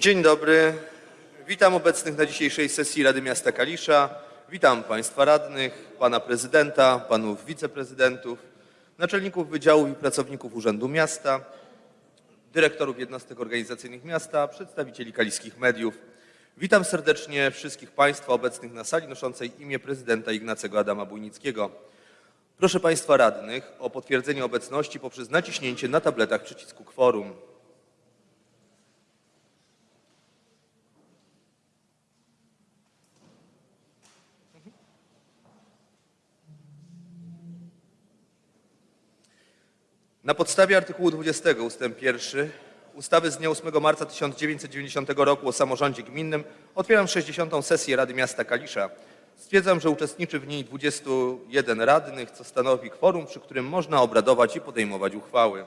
Dzień dobry. Witam obecnych na dzisiejszej sesji Rady Miasta Kalisza. Witam Państwa radnych, Pana Prezydenta, Panów Wiceprezydentów, naczelników wydziałów i pracowników Urzędu Miasta, dyrektorów jednostek organizacyjnych miasta, przedstawicieli kaliskich mediów. Witam serdecznie wszystkich Państwa obecnych na sali noszącej imię prezydenta Ignacego Adama Bujnickiego. Proszę Państwa radnych o potwierdzenie obecności poprzez naciśnięcie na tabletach przycisku kworum. Na podstawie artykułu 20 ust. 1 ustawy z dnia 8 marca 1990 roku o samorządzie gminnym otwieram 60. sesję Rady Miasta Kalisza. Stwierdzam, że uczestniczy w niej 21 radnych, co stanowi kworum, przy którym można obradować i podejmować uchwały.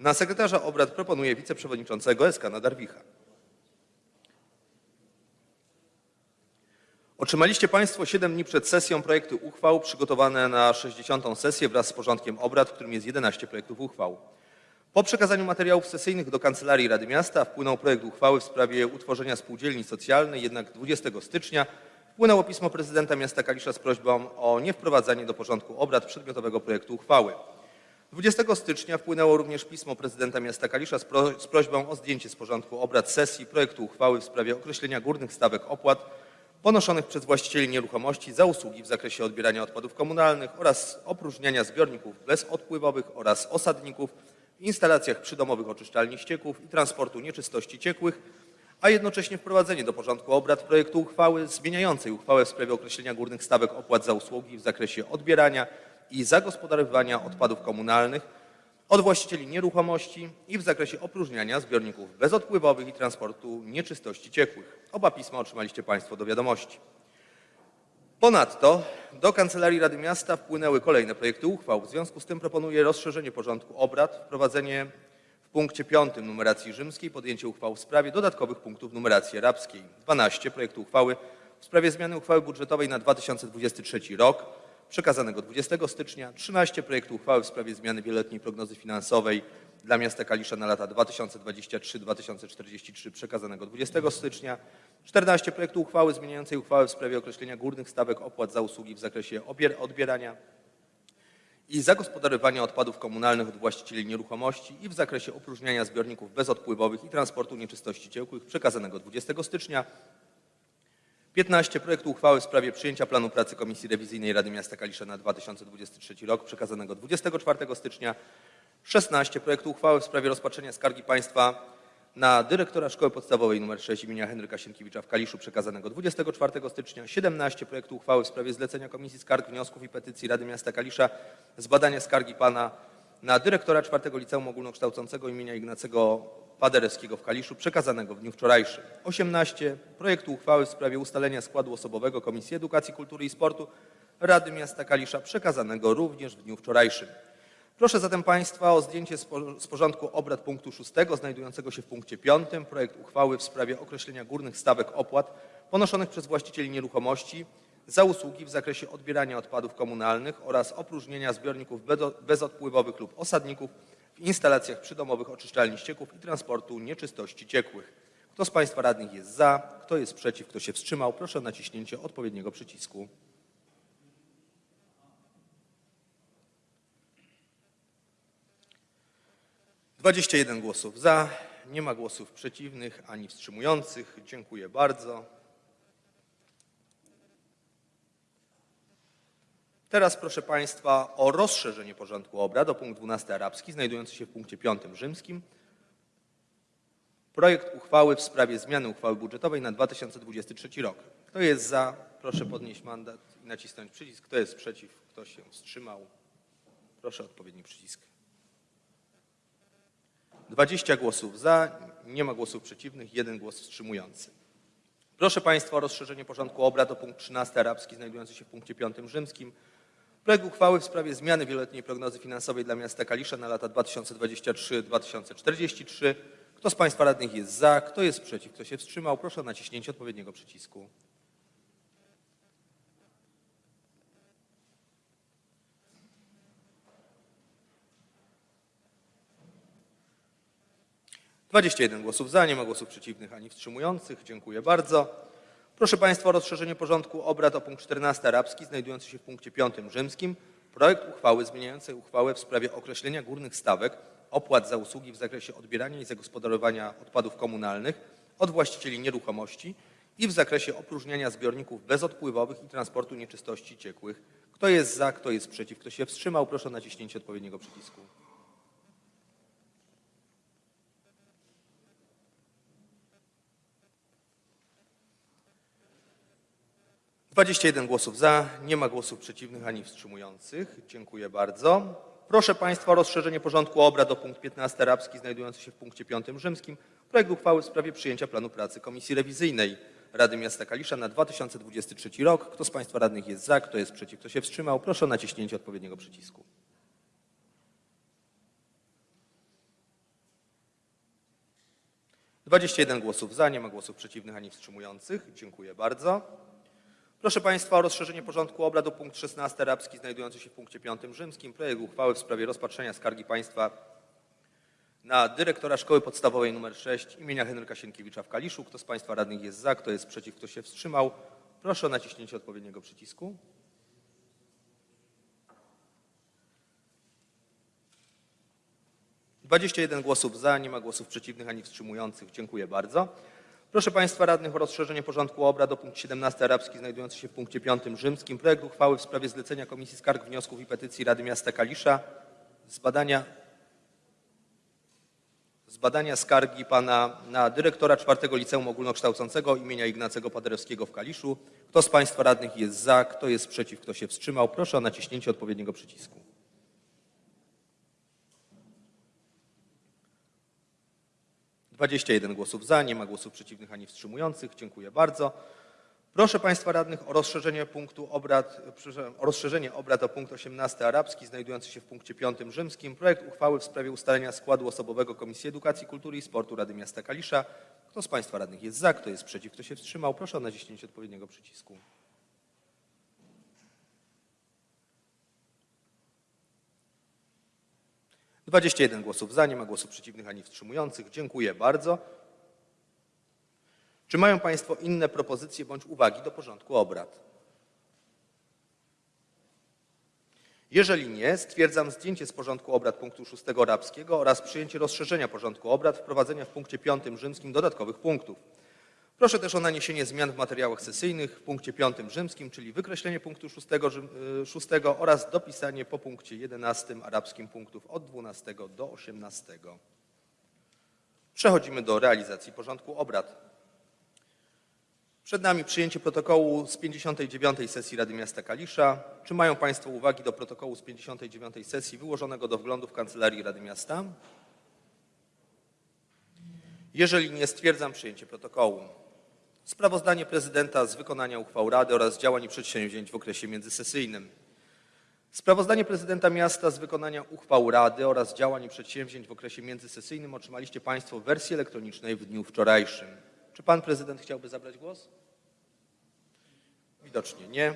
Na sekretarza obrad proponuję wiceprzewodniczącego SK Nadarwicha. Otrzymaliście Państwo 7 dni przed sesją projekty uchwał przygotowane na 60. sesję wraz z porządkiem obrad, w którym jest 11 projektów uchwał. Po przekazaniu materiałów sesyjnych do Kancelarii Rady Miasta wpłynął projekt uchwały w sprawie utworzenia spółdzielni socjalnej, jednak 20 stycznia wpłynęło pismo prezydenta miasta Kalisza z prośbą o niewprowadzanie do porządku obrad przedmiotowego projektu uchwały. 20 stycznia wpłynęło również pismo prezydenta miasta Kalisza z, pro, z prośbą o zdjęcie z porządku obrad sesji projektu uchwały w sprawie określenia górnych stawek opłat ponoszonych przez właścicieli nieruchomości za usługi w zakresie odbierania odpadów komunalnych oraz opróżniania zbiorników bezodpływowych oraz osadników w instalacjach przydomowych oczyszczalni ścieków i transportu nieczystości ciekłych, a jednocześnie wprowadzenie do porządku obrad projektu uchwały zmieniającej uchwałę w sprawie określenia górnych stawek opłat za usługi w zakresie odbierania i zagospodarowywania odpadów komunalnych od właścicieli nieruchomości i w zakresie opróżniania zbiorników bezodpływowych i transportu nieczystości ciekłych. Oba pisma otrzymaliście Państwo do wiadomości. Ponadto do Kancelarii Rady Miasta wpłynęły kolejne projekty uchwał. W związku z tym proponuję rozszerzenie porządku obrad, wprowadzenie w punkcie 5 numeracji rzymskiej podjęcie uchwał w sprawie dodatkowych punktów numeracji arabskiej. 12 projektu uchwały w sprawie zmiany uchwały budżetowej na 2023 rok przekazanego 20 stycznia, 13 projektów uchwały w sprawie zmiany wieloletniej prognozy finansowej dla miasta Kalisza na lata 2023-2043 przekazanego 20 stycznia, 14 projektów uchwały zmieniającej uchwałę w sprawie określenia górnych stawek opłat za usługi w zakresie odbierania i zagospodarowania odpadów komunalnych od właścicieli nieruchomości i w zakresie opróżniania zbiorników bezodpływowych i transportu nieczystości ciekłych przekazanego 20 stycznia, 15 projektu uchwały w sprawie przyjęcia planu pracy Komisji Rewizyjnej Rady Miasta Kalisza na 2023 rok przekazanego 24 stycznia, 16 projektu uchwały w sprawie rozpatrzenia skargi państwa na dyrektora Szkoły Podstawowej nr 6 imienia Henryka Sienkiewicza w Kaliszu przekazanego 24 stycznia, 17 projektu uchwały w sprawie zlecenia Komisji Skarg, Wniosków i Petycji Rady Miasta Kalisza zbadania skargi pana na dyrektora czwartego Liceum Ogólnokształcącego imienia Ignacego Paderewskiego w Kaliszu przekazanego w dniu wczorajszym. 18. Projektu uchwały w sprawie ustalenia składu osobowego Komisji Edukacji, Kultury i Sportu Rady Miasta Kalisza przekazanego również w dniu wczorajszym. Proszę zatem Państwa o zdjęcie z porządku obrad punktu 6 znajdującego się w punkcie 5 projekt uchwały w sprawie określenia górnych stawek opłat ponoszonych przez właścicieli nieruchomości za usługi w zakresie odbierania odpadów komunalnych oraz opróżnienia zbiorników bezodpływowych lub osadników instalacjach przydomowych oczyszczalni ścieków i transportu nieczystości ciekłych. Kto z Państwa radnych jest za, kto jest przeciw, kto się wstrzymał, proszę o naciśnięcie odpowiedniego przycisku. Dwadzieścia jeden głosów za, nie ma głosów przeciwnych ani wstrzymujących. Dziękuję bardzo. Teraz proszę Państwa o rozszerzenie porządku obrad o punkt 12 arabski znajdujący się w punkcie 5 rzymskim. Projekt uchwały w sprawie zmiany uchwały budżetowej na 2023 rok. Kto jest za? Proszę podnieść mandat i nacisnąć przycisk. Kto jest przeciw? Kto się wstrzymał? Proszę odpowiedni przycisk. 20 głosów za, nie ma głosów przeciwnych, jeden głos wstrzymujący. Proszę Państwa o rozszerzenie porządku obrad o punkt 13 arabski znajdujący się w punkcie 5 rzymskim. Projekt uchwały w sprawie zmiany wieloletniej prognozy finansowej dla miasta Kalisza na lata 2023-2043. Kto z Państwa radnych jest za, kto jest przeciw, kto się wstrzymał, proszę o naciśnięcie odpowiedniego przycisku. 21 głosów za, nie ma głosów przeciwnych ani wstrzymujących. Dziękuję bardzo. Proszę Państwa o rozszerzenie porządku obrad o punkt 14 arabski znajdujący się w punkcie 5 rzymskim. Projekt uchwały zmieniającej uchwałę w sprawie określenia górnych stawek opłat za usługi w zakresie odbierania i zagospodarowania odpadów komunalnych od właścicieli nieruchomości i w zakresie opróżniania zbiorników bezodpływowych i transportu nieczystości ciekłych. Kto jest za, kto jest przeciw, kto się wstrzymał, proszę o naciśnięcie odpowiedniego przycisku. 21 głosów za, nie ma głosów przeciwnych ani wstrzymujących. Dziękuję bardzo. Proszę Państwa o rozszerzenie porządku obrad o punkt 15 arabski znajdujący się w punkcie 5 rzymskim. Projekt uchwały w sprawie przyjęcia planu pracy Komisji Rewizyjnej Rady Miasta Kalisza na 2023 rok. Kto z Państwa radnych jest za, kto jest przeciw, kto się wstrzymał, proszę o naciśnięcie odpowiedniego przycisku. 21 głosów za, nie ma głosów przeciwnych ani wstrzymujących. Dziękuję bardzo. Proszę Państwa o rozszerzenie porządku obrad o punkt 16 arabski znajdujący się w punkcie 5 rzymskim. Projekt uchwały w sprawie rozpatrzenia skargi państwa na dyrektora Szkoły Podstawowej nr 6 imienia Henryka Sienkiewicza w Kaliszu. Kto z Państwa radnych jest za, kto jest przeciw, kto się wstrzymał? Proszę o naciśnięcie odpowiedniego przycisku. 21 głosów za, nie ma głosów przeciwnych ani wstrzymujących. Dziękuję bardzo. Proszę Państwa radnych o rozszerzenie porządku obrad o punkt 17 arabski znajdujący się w punkcie 5 rzymskim. Projekt uchwały w sprawie zlecenia Komisji Skarg, Wniosków i Petycji Rady Miasta Kalisza zbadania, zbadania skargi pana na dyrektora czwartego Liceum Ogólnokształcącego imienia Ignacego Paderewskiego w Kaliszu. Kto z Państwa radnych jest za, kto jest przeciw, kto się wstrzymał? Proszę o naciśnięcie odpowiedniego przycisku. 21 głosów za, nie ma głosów przeciwnych ani wstrzymujących. Dziękuję bardzo. Proszę Państwa radnych o rozszerzenie punktu obrad, o rozszerzenie obrad o punkt 18 arabski znajdujący się w punkcie 5 rzymskim. Projekt uchwały w sprawie ustalenia składu osobowego Komisji Edukacji, Kultury i Sportu Rady Miasta Kalisza. Kto z Państwa radnych jest za, kto jest przeciw, kto się wstrzymał? Proszę o naciśnięcie odpowiedniego przycisku. 21 głosów za, nie ma głosów przeciwnych ani wstrzymujących. Dziękuję bardzo. Czy mają Państwo inne propozycje bądź uwagi do porządku obrad? Jeżeli nie, stwierdzam zdjęcie z porządku obrad punktu 6 arabskiego oraz przyjęcie rozszerzenia porządku obrad, wprowadzenia w punkcie 5 rzymskim dodatkowych punktów. Proszę też o naniesienie zmian w materiałach sesyjnych w punkcie 5 rzymskim, czyli wykreślenie punktu 6, 6 oraz dopisanie po punkcie 11 arabskim punktów od 12 do 18. Przechodzimy do realizacji porządku obrad. Przed nami przyjęcie protokołu z 59. sesji Rady Miasta Kalisza. Czy mają Państwo uwagi do protokołu z 59. sesji wyłożonego do wglądu w Kancelarii Rady Miasta? Jeżeli nie, stwierdzam przyjęcie protokołu. Sprawozdanie prezydenta z wykonania uchwał Rady oraz działań i przedsięwzięć w okresie międzysesyjnym. Sprawozdanie prezydenta miasta z wykonania uchwał Rady oraz działań i przedsięwzięć w okresie międzysesyjnym otrzymaliście Państwo w wersji elektronicznej w dniu wczorajszym. Czy Pan Prezydent chciałby zabrać głos? Widocznie nie.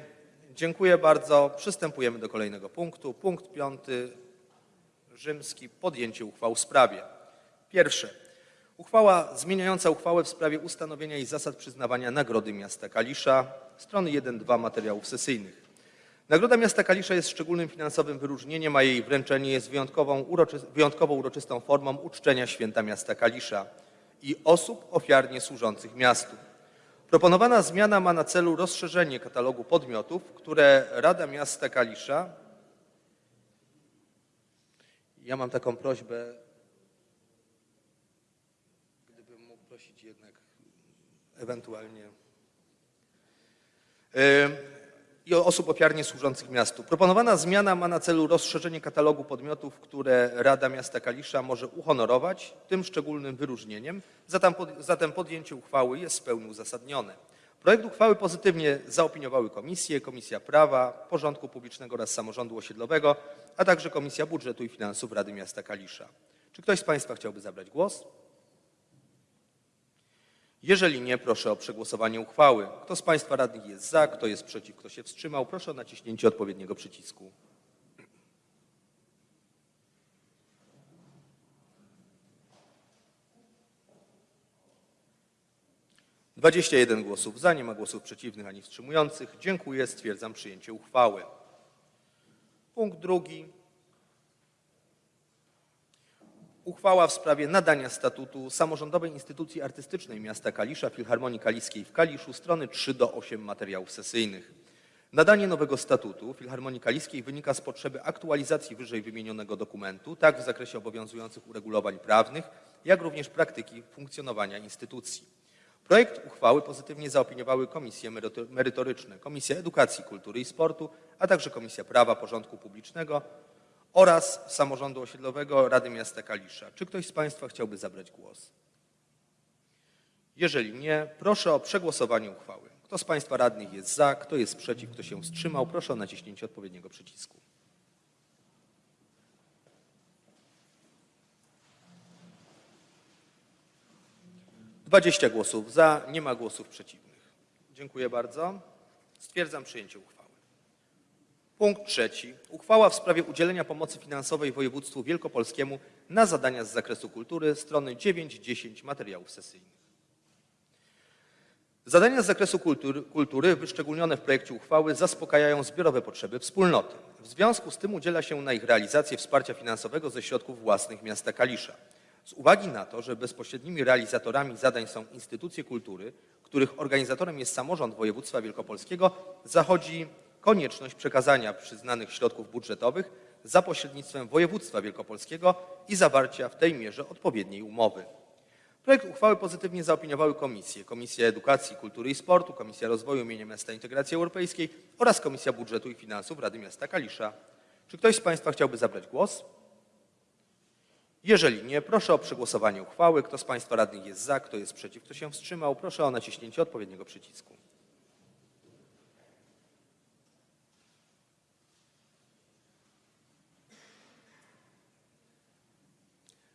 Dziękuję bardzo. Przystępujemy do kolejnego punktu. Punkt piąty rzymski. Podjęcie uchwał w sprawie. Pierwsze. Uchwała zmieniająca uchwałę w sprawie ustanowienia i zasad przyznawania Nagrody Miasta Kalisza, strony 1-2 materiałów sesyjnych. Nagroda Miasta Kalisza jest szczególnym finansowym wyróżnieniem, a jej wręczenie jest wyjątkową, uroczy, wyjątkowo uroczystą formą uczczenia święta Miasta Kalisza i osób ofiarnie służących miastu. Proponowana zmiana ma na celu rozszerzenie katalogu podmiotów, które Rada Miasta Kalisza. Ja mam taką prośbę, ewentualnie i osób ofiarnie służących miastu. Proponowana zmiana ma na celu rozszerzenie katalogu podmiotów, które Rada Miasta Kalisza może uhonorować tym szczególnym wyróżnieniem, zatem podjęcie uchwały jest w pełni uzasadnione. Projekt uchwały pozytywnie zaopiniowały komisje, Komisja Prawa, Porządku Publicznego oraz Samorządu Osiedlowego, a także Komisja Budżetu i Finansów Rady Miasta Kalisza. Czy ktoś z Państwa chciałby zabrać głos? Jeżeli nie, proszę o przegłosowanie uchwały. Kto z Państwa radnych jest za, kto jest przeciw, kto się wstrzymał, proszę o naciśnięcie odpowiedniego przycisku. Dwadzieścia jeden głosów za, nie ma głosów przeciwnych ani wstrzymujących. Dziękuję, stwierdzam przyjęcie uchwały. Punkt drugi. Uchwała w sprawie nadania statutu samorządowej instytucji artystycznej miasta Kalisza Filharmonii Kaliskiej w Kaliszu strony 3 do 8 materiałów sesyjnych. Nadanie nowego statutu Filharmonii Kaliskiej wynika z potrzeby aktualizacji wyżej wymienionego dokumentu, tak w zakresie obowiązujących uregulowań prawnych, jak również praktyki funkcjonowania instytucji. Projekt uchwały pozytywnie zaopiniowały komisje meryto- merytoryczne, Komisja Edukacji, Kultury i Sportu, a także Komisja Prawa, Porządku Publicznego oraz Samorządu Osiedlowego Rady Miasta Kalisza. Czy ktoś z Państwa chciałby zabrać głos? Jeżeli nie, proszę o przegłosowanie uchwały. Kto z Państwa radnych jest za, kto jest przeciw, kto się wstrzymał, proszę o naciśnięcie odpowiedniego przycisku. Dwadzieścia głosów za, nie ma głosów przeciwnych. Dziękuję bardzo. Stwierdzam przyjęcie uchwały. Punkt trzeci. Uchwała w sprawie udzielenia pomocy finansowej województwu wielkopolskiemu na zadania z zakresu kultury, strony 9-10 materiałów sesyjnych. Zadania z zakresu kultury, kultury wyszczególnione w projekcie uchwały zaspokajają zbiorowe potrzeby wspólnoty. W związku z tym udziela się na ich realizację wsparcia finansowego ze środków własnych miasta Kalisza. Z uwagi na to, że bezpośrednimi realizatorami zadań są instytucje kultury, których organizatorem jest samorząd województwa wielkopolskiego, zachodzi konieczność przekazania przyznanych środków budżetowych za pośrednictwem województwa wielkopolskiego i zawarcia w tej mierze odpowiedniej umowy. Projekt uchwały pozytywnie zaopiniowały komisje. Komisja Edukacji, Kultury i Sportu, Komisja Rozwoju Mienia Miasta Integracji Europejskiej oraz Komisja Budżetu i Finansów Rady Miasta Kalisza. Czy ktoś z Państwa chciałby zabrać głos? Jeżeli nie, proszę o przegłosowanie uchwały. Kto z Państwa radnych jest za, kto jest przeciw, kto się wstrzymał, proszę o naciśnięcie odpowiedniego przycisku.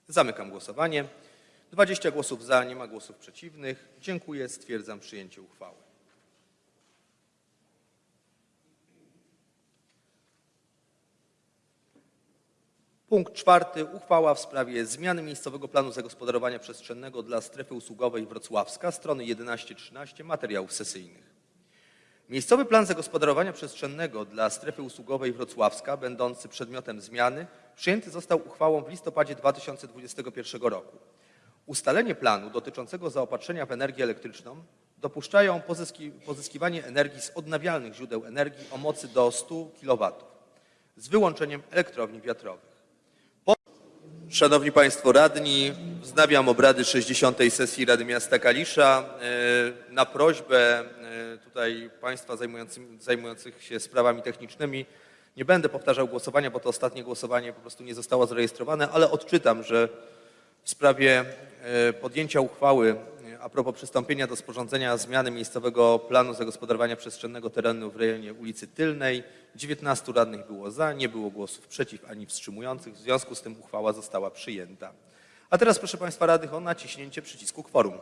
Zamykam głosowanie. 20 głosów za, nie ma głosów przeciwnych. Dziękuję, stwierdzam przyjęcie uchwały. Punkt czwarty. Uchwała w sprawie zmiany miejscowego planu zagospodarowania przestrzennego dla strefy usługowej Wrocławska, strony 11-13 materiałów sesyjnych. Miejscowy plan zagospodarowania przestrzennego dla strefy usługowej Wrocławska, będący przedmiotem zmiany, przyjęty został uchwałą w listopadzie 2021 roku. Ustalenie planu dotyczącego zaopatrzenia w energię elektryczną dopuszczają pozyski, pozyskiwanie energii z odnawialnych źródeł energii o mocy do 100 kW z wyłączeniem elektrowni wiatrowych. Szanowni Państwo Radni, wznawiam obrady 60. sesji Rady Miasta Kalisza. E, Na prośbę e, tutaj Państwa zajmujących się sprawami technicznymi nie będę powtarzał głosowania, bo to ostatnie głosowanie po prostu nie zostało zarejestrowane, ale odczytam, że w sprawie e, podjęcia uchwały a propos przystąpienia do sporządzenia zmiany miejscowego planu zagospodarowania przestrzennego terenu w rejonie ulicy Tylnej 19 radnych było za, nie było głosów przeciw ani wstrzymujących, w związku z tym uchwała została przyjęta. A teraz proszę Państwa radnych o naciśnięcie przycisku kworum.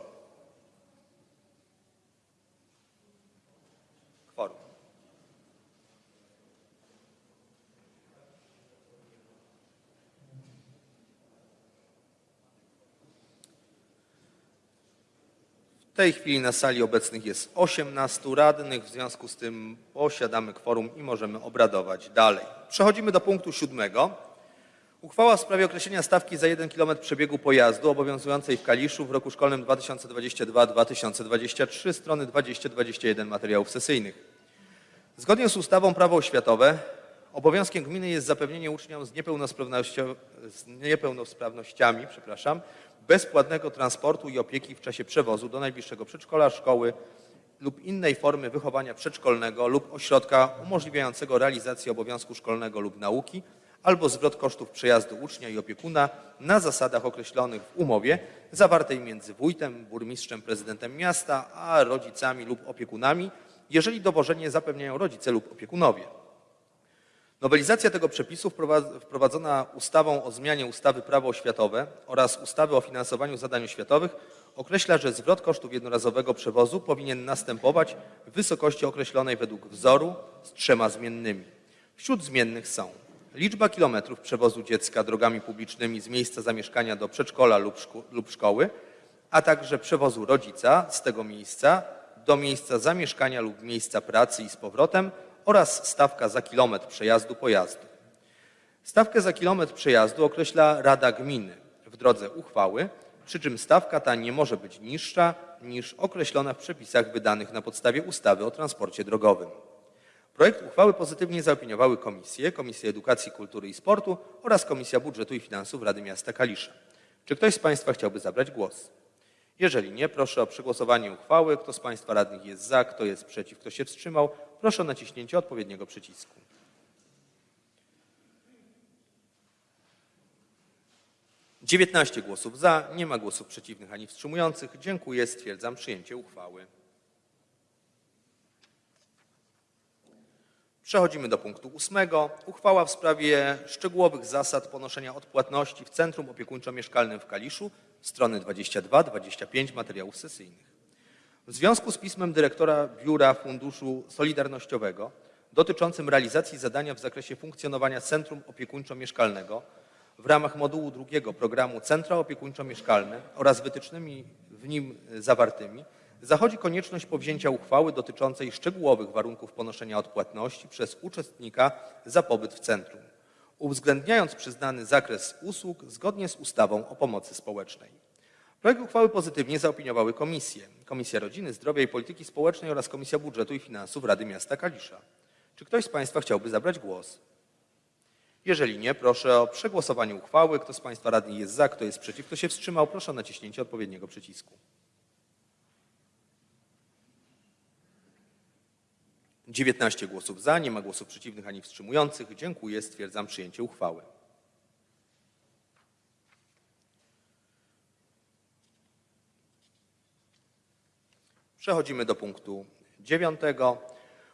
W tej chwili na sali obecnych jest 18 radnych, w związku z tym posiadamy kworum i możemy obradować dalej. Przechodzimy do punktu siódmego. Uchwała w sprawie określenia stawki za 1 km przebiegu pojazdu obowiązującej w Kaliszu w roku szkolnym 2022-2023, strony 20-21 materiałów sesyjnych. Zgodnie z ustawą Prawo oświatowe obowiązkiem gminy jest zapewnienie uczniom z, z niepełnosprawnościami przepraszam, bezpłatnego transportu i opieki w czasie przewozu do najbliższego przedszkola, szkoły lub innej formy wychowania przedszkolnego lub ośrodka umożliwiającego realizację obowiązku szkolnego lub nauki albo zwrot kosztów przejazdu ucznia i opiekuna na zasadach określonych w umowie zawartej między wójtem, burmistrzem, prezydentem miasta, a rodzicami lub opiekunami, jeżeli dowożenie zapewniają rodzice lub opiekunowie. Nowelizacja tego przepisu wprowadz- wprowadzona ustawą o zmianie ustawy Prawo oświatowe oraz ustawy o finansowaniu zadań oświatowych określa, że zwrot kosztów jednorazowego przewozu powinien następować w wysokości określonej według wzoru z trzema zmiennymi. Wśród zmiennych są liczba kilometrów przewozu dziecka drogami publicznymi z miejsca zamieszkania do przedszkola lub, szku- lub szkoły, a także przewozu rodzica z tego miejsca do miejsca zamieszkania lub miejsca pracy i z powrotem oraz stawka za kilometr przejazdu pojazdu. Stawkę za kilometr przejazdu określa Rada Gminy w drodze uchwały, przy czym stawka ta nie może być niższa niż określona w przepisach wydanych na podstawie ustawy o transporcie drogowym. Projekt uchwały pozytywnie zaopiniowały komisje, Komisja Edukacji, Kultury i Sportu oraz Komisja Budżetu i Finansów Rady Miasta Kalisza. Czy ktoś z Państwa chciałby zabrać głos? Jeżeli nie, proszę o przegłosowanie uchwały. Kto z Państwa radnych jest za, kto jest przeciw, kto się wstrzymał, proszę o naciśnięcie odpowiedniego przycisku. Dziewiętnaście głosów za, nie ma głosów przeciwnych ani wstrzymujących. Dziękuję, stwierdzam przyjęcie uchwały. Przechodzimy do punktu ósmego. Uchwała w sprawie szczegółowych zasad ponoszenia odpłatności w Centrum Opiekuńczo-Mieszkalnym w Kaliszu, strony 22-25 materiałów sesyjnych. W związku z pismem dyrektora Biura Funduszu Solidarnościowego dotyczącym realizacji zadania w zakresie funkcjonowania Centrum Opiekuńczo-Mieszkalnego w ramach modułu drugiego programu Centra Opiekuńczo-Mieszkalne oraz wytycznymi w nim zawartymi zachodzi konieczność powzięcia uchwały dotyczącej szczegółowych warunków ponoszenia odpłatności przez uczestnika za pobyt w centrum, uwzględniając przyznany zakres usług zgodnie z ustawą o pomocy społecznej. Projekt uchwały pozytywnie zaopiniowały komisje. Komisja Rodziny, Zdrowia i Polityki Społecznej oraz Komisja Budżetu i Finansów Rady Miasta Kalisza. Czy ktoś z Państwa chciałby zabrać głos? Jeżeli nie, proszę o przegłosowanie uchwały. Kto z Państwa radnych jest za, kto jest przeciw, kto się wstrzymał, proszę o naciśnięcie odpowiedniego przycisku. 19 głosów za, nie ma głosów przeciwnych ani wstrzymujących. Dziękuję, stwierdzam przyjęcie uchwały. Przechodzimy do punktu dziewiątego.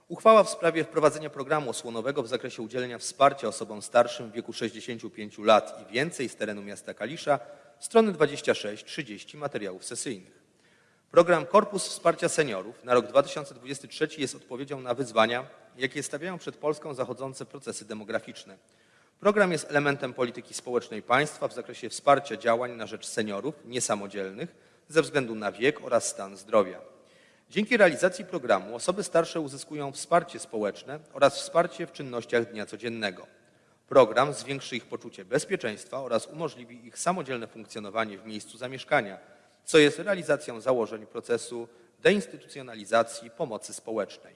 Uchwała w sprawie wprowadzenia programu osłonowego w zakresie udzielenia wsparcia osobom starszym w wieku 65 lat i więcej z terenu miasta Kalisza, strony 26-30 materiałów sesyjnych. Program Korpus Wsparcia Seniorów na rok 2023 jest odpowiedzią na wyzwania, jakie stawiają przed Polską zachodzące procesy demograficzne. Program jest elementem polityki społecznej państwa w zakresie wsparcia działań na rzecz seniorów niesamodzielnych ze względu na wiek oraz stan zdrowia. Dzięki realizacji programu osoby starsze uzyskują wsparcie społeczne oraz wsparcie w czynnościach dnia codziennego. Program zwiększy ich poczucie bezpieczeństwa oraz umożliwi ich samodzielne funkcjonowanie w miejscu zamieszkania, co jest realizacją założeń procesu deinstytucjonalizacji pomocy społecznej.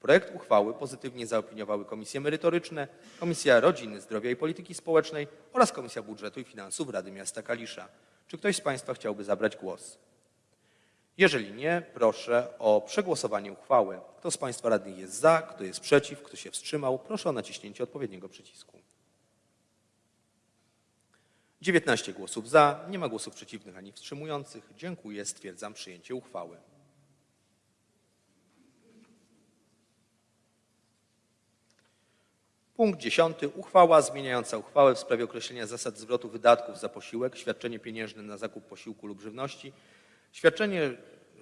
Projekt uchwały pozytywnie zaopiniowały komisje merytoryczne, Komisja Rodziny, Zdrowia i Polityki Społecznej oraz Komisja Budżetu i Finansów Rady Miasta Kalisza. Czy ktoś z Państwa chciałby zabrać głos? Jeżeli nie, proszę o przegłosowanie uchwały. Kto z Państwa radnych jest za, kto jest przeciw, kto się wstrzymał, proszę o naciśnięcie odpowiedniego przycisku. 19 głosów za, nie ma głosów przeciwnych ani wstrzymujących. Dziękuję, stwierdzam przyjęcie uchwały. Punkt 10. Uchwała zmieniająca uchwałę w sprawie określenia zasad zwrotu wydatków za posiłek, świadczenie pieniężne na zakup posiłku lub żywności, świadczenie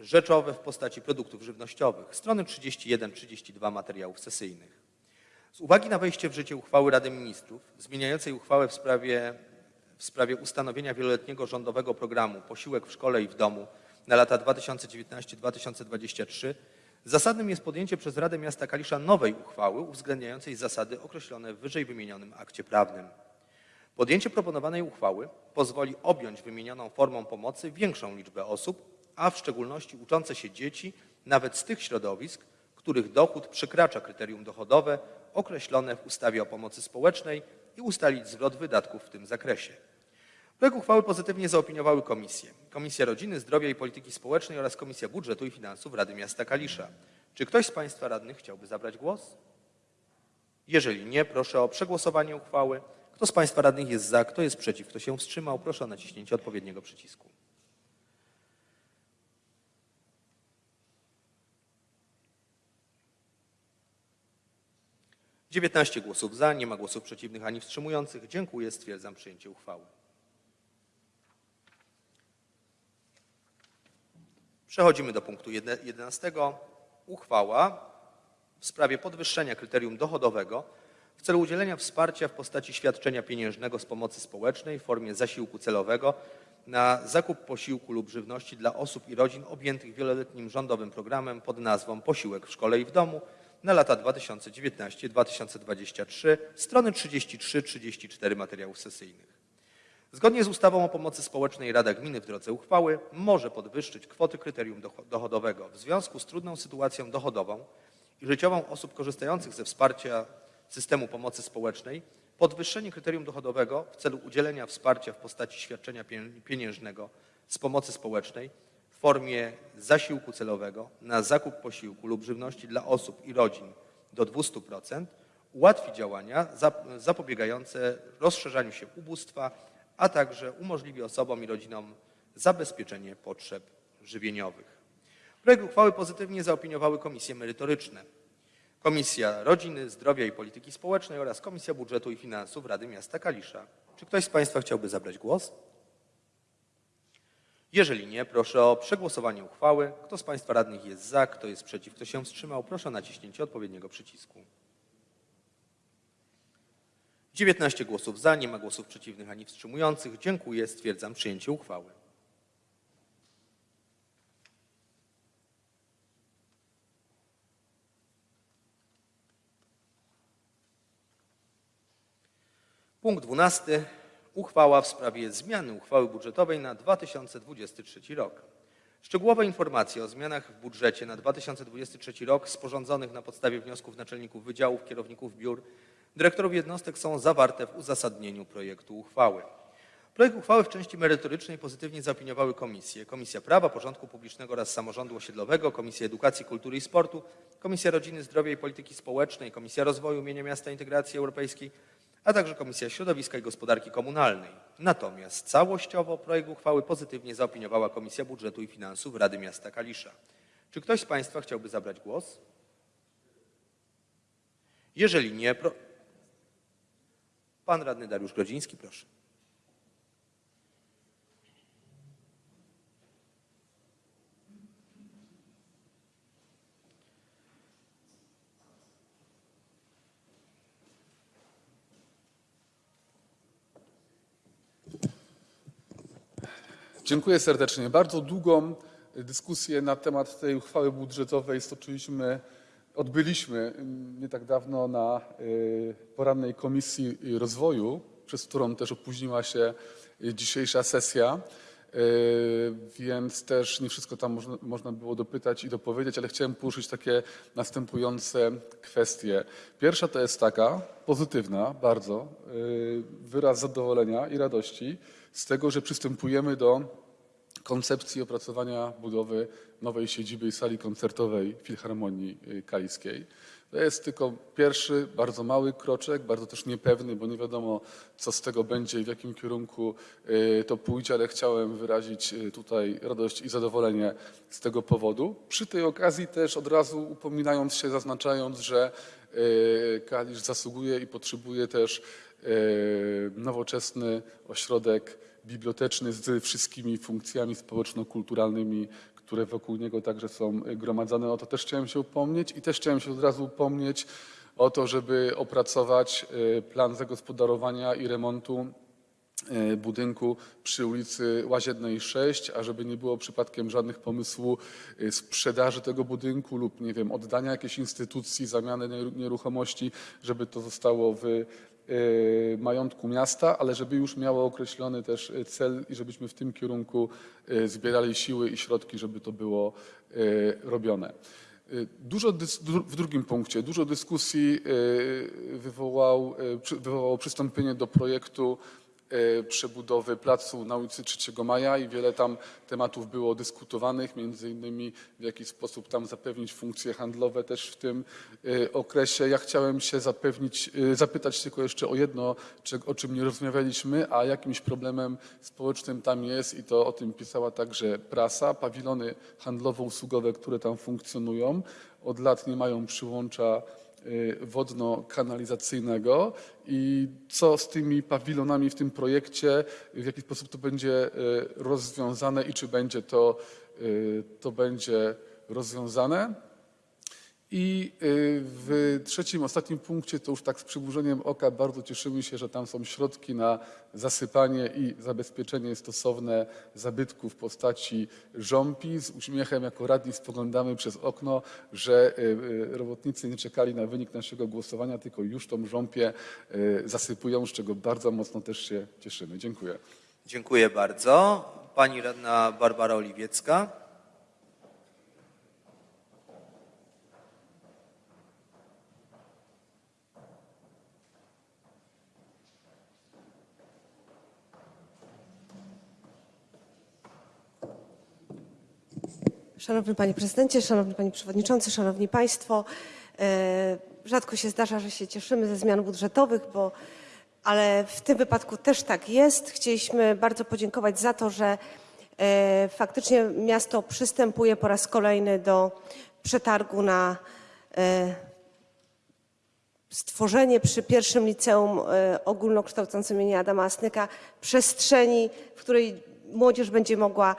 rzeczowe w postaci produktów żywnościowych. Strony 31-32 materiałów sesyjnych. Z uwagi na wejście w życie uchwały Rady Ministrów zmieniającej uchwałę w sprawie w sprawie ustanowienia wieloletniego rządowego programu Posiłek w szkole i w domu na lata 2019-2023 zasadnym jest podjęcie przez Radę Miasta Kalisza nowej uchwały uwzględniającej zasady określone w wyżej wymienionym akcie prawnym. Podjęcie proponowanej uchwały pozwoli objąć wymienioną formą pomocy większą liczbę osób, a w szczególności uczące się dzieci nawet z tych środowisk, których dochód przekracza kryterium dochodowe określone w ustawie o pomocy społecznej i ustalić zwrot wydatków w tym zakresie. Projekt uchwały pozytywnie zaopiniowały komisje. Komisja Rodziny, Zdrowia i Polityki Społecznej oraz Komisja Budżetu i Finansów Rady Miasta Kalisza. Czy ktoś z Państwa radnych chciałby zabrać głos? Jeżeli nie, proszę o przegłosowanie uchwały. Kto z Państwa radnych jest za, kto jest przeciw, kto się wstrzymał, proszę o naciśnięcie odpowiedniego przycisku. Dziewiętnaście głosów za, nie ma głosów przeciwnych ani wstrzymujących. Dziękuję, stwierdzam przyjęcie uchwały. Przechodzimy do punktu 11. Uchwała w sprawie podwyższenia kryterium dochodowego celu udzielenia wsparcia w postaci świadczenia pieniężnego z pomocy społecznej w formie zasiłku celowego na zakup posiłku lub żywności dla osób i rodzin objętych wieloletnim rządowym programem pod nazwą Posiłek w szkole i w domu na lata 2019-2023, strony 33-34 materiałów sesyjnych. Zgodnie z ustawą o pomocy społecznej Rada Gminy w drodze uchwały może podwyższyć kwoty kryterium docho- dochodowego w związku z trudną sytuacją dochodową i życiową osób korzystających ze wsparcia systemu pomocy społecznej. Podwyższenie kryterium dochodowego w celu udzielenia wsparcia w postaci świadczenia pie- pieniężnego z pomocy społecznej w formie zasiłku celowego na zakup posiłku lub żywności dla osób i rodzin do 200% ułatwi działania zap- zapobiegające rozszerzaniu się ubóstwa, a także umożliwi osobom i rodzinom zabezpieczenie potrzeb żywieniowych. Projekt uchwały pozytywnie zaopiniowały komisje merytoryczne. Komisja Rodziny, Zdrowia i Polityki Społecznej oraz Komisja Budżetu i Finansów Rady Miasta Kalisza. Czy ktoś z Państwa chciałby zabrać głos? Jeżeli nie, proszę o przegłosowanie uchwały. Kto z Państwa radnych jest za, kto jest przeciw, kto się wstrzymał, proszę o naciśnięcie odpowiedniego przycisku. 19 głosów za, nie ma głosów przeciwnych ani wstrzymujących. Dziękuję, stwierdzam przyjęcie uchwały. Punkt 12. Uchwała w sprawie zmiany uchwały budżetowej na 2023 rok. Szczegółowe informacje o zmianach w budżecie na 2023 rok sporządzonych na podstawie wniosków naczelników wydziałów, kierowników biur, dyrektorów jednostek są zawarte w uzasadnieniu projektu uchwały. Projekt uchwały w części merytorycznej pozytywnie zaopiniowały komisje. Komisja Prawa, Porządku Publicznego oraz Samorządu Osiedlowego, Komisja Edukacji, Kultury i Sportu, Komisja Rodziny, Zdrowia i Polityki Społecznej, Komisja Rozwoju Mienia Miasta Integracji Europejskiej, a także Komisja Środowiska i Gospodarki Komunalnej. Natomiast całościowo projekt uchwały pozytywnie zaopiniowała Komisja Budżetu i Finansów Rady Miasta Kalisza. Czy ktoś z Państwa chciałby zabrać głos? Jeżeli nie, pro... Pan radny Dariusz Grodziński, proszę. Dziękuję serdecznie. Bardzo długą dyskusję na temat tej uchwały budżetowej stoczyliśmy, odbyliśmy mm, nie tak dawno na y, porannej Komisji Rozwoju, przez którą też opóźniła się dzisiejsza sesja. Y, Więc też nie wszystko tam można, można było dopytać i dopowiedzieć, ale chciałem poruszyć takie następujące kwestie. Pierwsza to jest taka, pozytywna bardzo, y, wyraz zadowolenia i radości z tego, że przystępujemy do koncepcji opracowania budowy nowej siedziby i sali koncertowej Filharmonii y, Kaliskiej. To jest tylko pierwszy, bardzo mały kroczek, bardzo też niepewny, bo nie wiadomo, co z tego będzie i w jakim kierunku y, to pójdzie, ale chciałem wyrazić y, tutaj radość i zadowolenie z tego powodu. Przy tej okazji też od razu upominając się, zaznaczając, że Kalisz zasługuje i potrzebuje też nowoczesny ośrodek biblioteczny z wszystkimi funkcjami społeczno-kulturalnymi, które wokół niego także są gromadzone. O to też chciałem się upomnieć i też chciałem się od razu upomnieć o to, żeby opracować y, plan zagospodarowania i remontu y, budynku przy ulicy Łaziennej 6, a żeby nie było przypadkiem żadnych pomysłu sprzedaży tego budynku lub nie wiem, oddania jakiejś instytucji, zamiany nieru- nieruchomości, żeby to zostało w majątku miasta, ale żeby już miało określony też y, cel i żebyśmy w tym kierunku y, zbierali siły i środki, żeby to było y, robione. Y, Dużo w drugim punkcie, dużo dyskusji y, wywołał, y, wywołało przystąpienie do projektu y, przebudowy placu na ulicy 3 Maja i wiele tam tematów było dyskutowanych, między innymi w jaki sposób tam zapewnić funkcje handlowe też w tym y, okresie. Ja chciałem się zapewnić, y, zapytać tylko jeszcze o jedno, o czym nie rozmawialiśmy, a jakimś problemem społecznym tam jest i to o tym pisała także prasa. Pawilony handlowo-usługowe, które tam funkcjonują, od lat nie mają przyłącza y, wodno-kanalizacyjnego i co z tymi pawilonami w tym projekcie, w jaki sposób to będzie y, rozwiązane i czy będzie to, y, to będzie rozwiązane. I y, w trzecim, ostatnim punkcie, to już tak z przymrużeniem oka, bardzo cieszymy się, że tam są środki na zasypanie i zabezpieczenie stosowne zabytków w postaci żompi. Z uśmiechem jako radni spoglądamy przez okno, że y, y, robotnicy nie czekali na wynik naszego głosowania, tylko już tą żompię zasypują, z czego bardzo mocno też się cieszymy. Dziękuję. Dziękuję bardzo. Pani radna Barbara Oliwiecka. Szanowny Panie Prezydencie, Szanowny Panie Przewodniczący, Szanowni Państwo, e, rzadko się zdarza, że się cieszymy ze zmian budżetowych, bo, ale w tym wypadku też tak jest. Chcieliśmy bardzo podziękować za to, że e, faktycznie miasto przystępuje po raz kolejny do przetargu na e, stworzenie przy pierwszym liceum ogólnokształcącym imienia Adama Asnyka przestrzeni, w której młodzież będzie mogła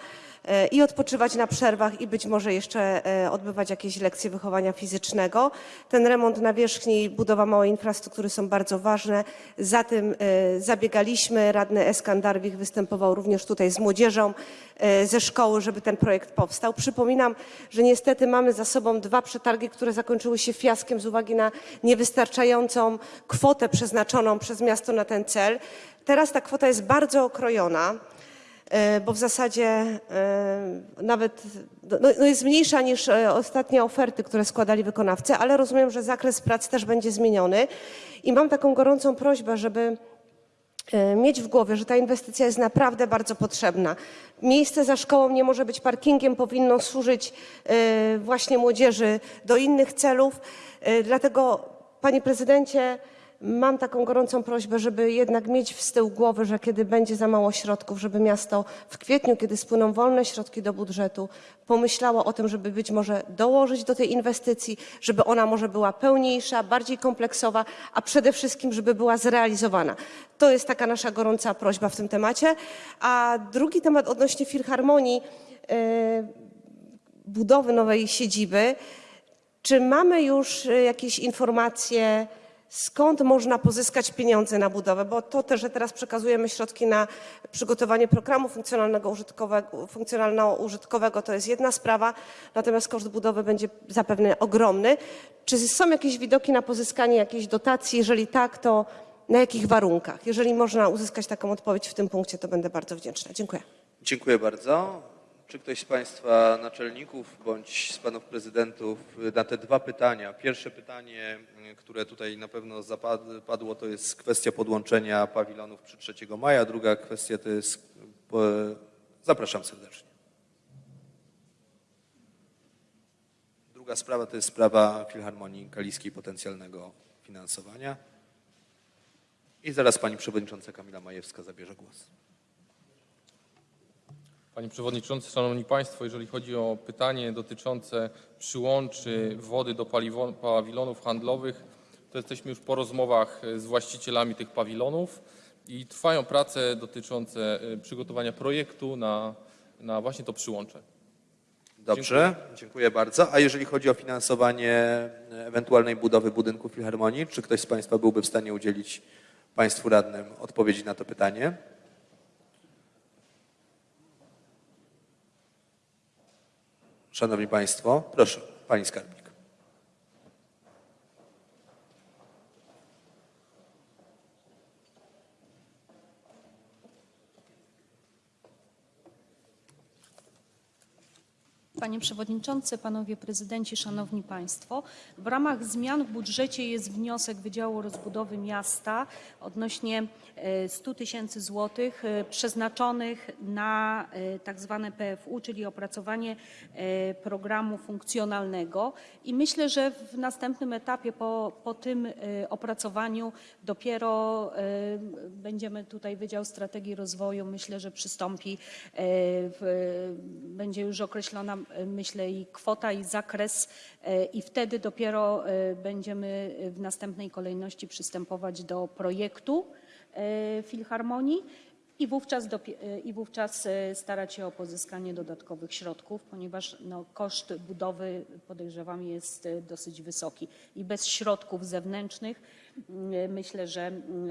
i odpoczywać na przerwach i być może jeszcze e, odbywać jakieś lekcje wychowania fizycznego. Ten remont nawierzchni i budowa małej infrastruktury są bardzo ważne. Za tym e, zabiegaliśmy. Radny Eskandarwich występował również tutaj z młodzieżą e, ze szkoły, żeby ten projekt powstał. Przypominam, że niestety mamy za sobą dwa przetargi, które zakończyły się fiaskiem z uwagi na niewystarczającą kwotę przeznaczoną przez miasto na ten cel. Teraz ta kwota jest bardzo okrojona e, bo w zasadzie e, nawet no, no jest mniejsza niż e, ostatnie oferty, które składali wykonawcy, ale rozumiem, że zakres prac też będzie zmieniony i mam taką gorącą prośbę, żeby e, mieć w głowie, że ta inwestycja jest naprawdę bardzo potrzebna. Miejsce za szkołą nie może być parkingiem, powinno służyć e, właśnie młodzieży do innych celów. E, Dlatego, panie prezydencie, mam taką gorącą prośbę, żeby jednak mieć z tyłu głowy, że kiedy będzie za mało środków, żeby miasto w kwietniu, kiedy spłyną wolne środki do budżetu, pomyślało o tym, żeby być może dołożyć do tej inwestycji, żeby ona może była pełniejsza, bardziej kompleksowa, a przede wszystkim, żeby była zrealizowana. To jest taka nasza gorąca prośba w tym temacie. A drugi temat odnośnie filharmonii, e, budowy nowej siedziby. Czy mamy już e, jakieś informacje, skąd można pozyskać pieniądze na budowę? Bo to też, że teraz przekazujemy środki na przygotowanie programu funkcjonalnego użytkowego, funkcjonalno-użytkowego, to jest jedna sprawa, natomiast koszt budowy będzie zapewne ogromny. Czy są jakieś widoki na pozyskanie jakiejś dotacji? Jeżeli tak, to na jakich warunkach? Jeżeli można uzyskać taką odpowiedź w tym punkcie, to będę bardzo wdzięczna. Dziękuję. Dziękuję bardzo. Czy ktoś z Państwa naczelników bądź z Panów Prezydentów na te dwa pytania? Pierwsze pytanie, które tutaj na pewno zapad- padło, to jest kwestia podłączenia pawilonów przy 3 maja. Druga kwestia to jest... Zapraszam serdecznie. Druga sprawa to jest sprawa Filharmonii Kaliskiej potencjalnego finansowania. I zaraz Pani Przewodnicząca Kamila Majewska zabierze głos. Panie Przewodniczący, Szanowni Państwo, jeżeli chodzi o pytanie dotyczące przyłączy wody do pawilonów handlowych, to jesteśmy już po rozmowach z właścicielami tych pawilonów i trwają prace dotyczące e, przygotowania projektu na, na właśnie to przyłącze. Dobrze, dziękuję. bardzo. A jeżeli chodzi o finansowanie e, ewentualnej budowy budynku Filharmonii, czy ktoś z Państwa byłby w stanie udzielić Państwu radnym odpowiedzi na to pytanie? Szanowni Państwo, proszę, Pani Skarbnik. Panie Przewodniczący, Panowie Prezydenci, Szanowni Państwo. W ramach zmian w budżecie jest wniosek Wydziału Rozbudowy Miasta odnośnie e, 100 tysięcy złotych e, przeznaczonych na e, tak zwane PFU, czyli opracowanie e, programu funkcjonalnego. I myślę, że w następnym etapie po, po tym e, opracowaniu dopiero e, będziemy tutaj Wydział Strategii Rozwoju, myślę, że przystąpi, e, w, będzie już określona, e, myślę, i kwota, i zakres, e, i wtedy dopiero e, będziemy w następnej kolejności przystępować do projektu e, Filharmonii. I wówczas, I wówczas starać się o pozyskanie dodatkowych środków, ponieważ no, koszt budowy podejrzewam jest dosyć wysoki. I bez środków zewnętrznych myślę, że, mm,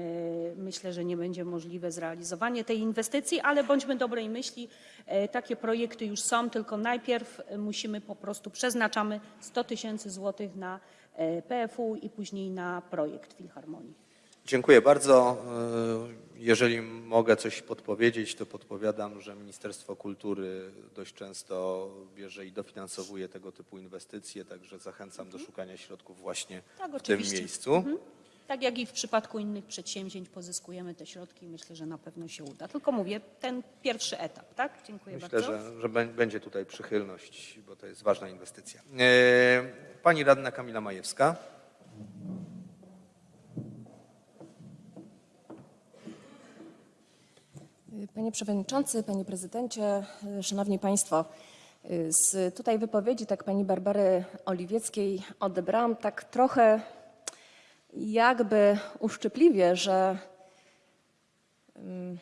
myślę, że nie będzie możliwe zrealizowanie tej inwestycji, ale bądźmy dobrej myśli, e, takie projekty już są, tylko najpierw e, musimy po prostu przeznaczamy 100 tysięcy złotych na e, PFU i później na projekt Filharmonii. Dziękuję bardzo. E, Jeżeli mogę coś podpowiedzieć, to podpowiadam, że Ministerstwo Kultury dość często bierze i dofinansowuje tego typu inwestycje, także zachęcam do szukania środków właśnie Tak, w tym miejscu. Tak jak i w przypadku innych przedsięwzięć pozyskujemy te środki i myślę, że na pewno się uda. Tylko mówię, ten pierwszy etap, tak? Dziękuję Myślę, bardzo. że, że bę- będzie tutaj przychylność, bo to jest ważna inwestycja. E, Pani radna Kamila Majewska. Panie Przewodniczący, Panie Prezydencie, Szanowni Państwo. Z tutaj wypowiedzi tak Pani Barbary Oliwieckiej odebrałam tak trochę jakby uszczypliwie, że mm,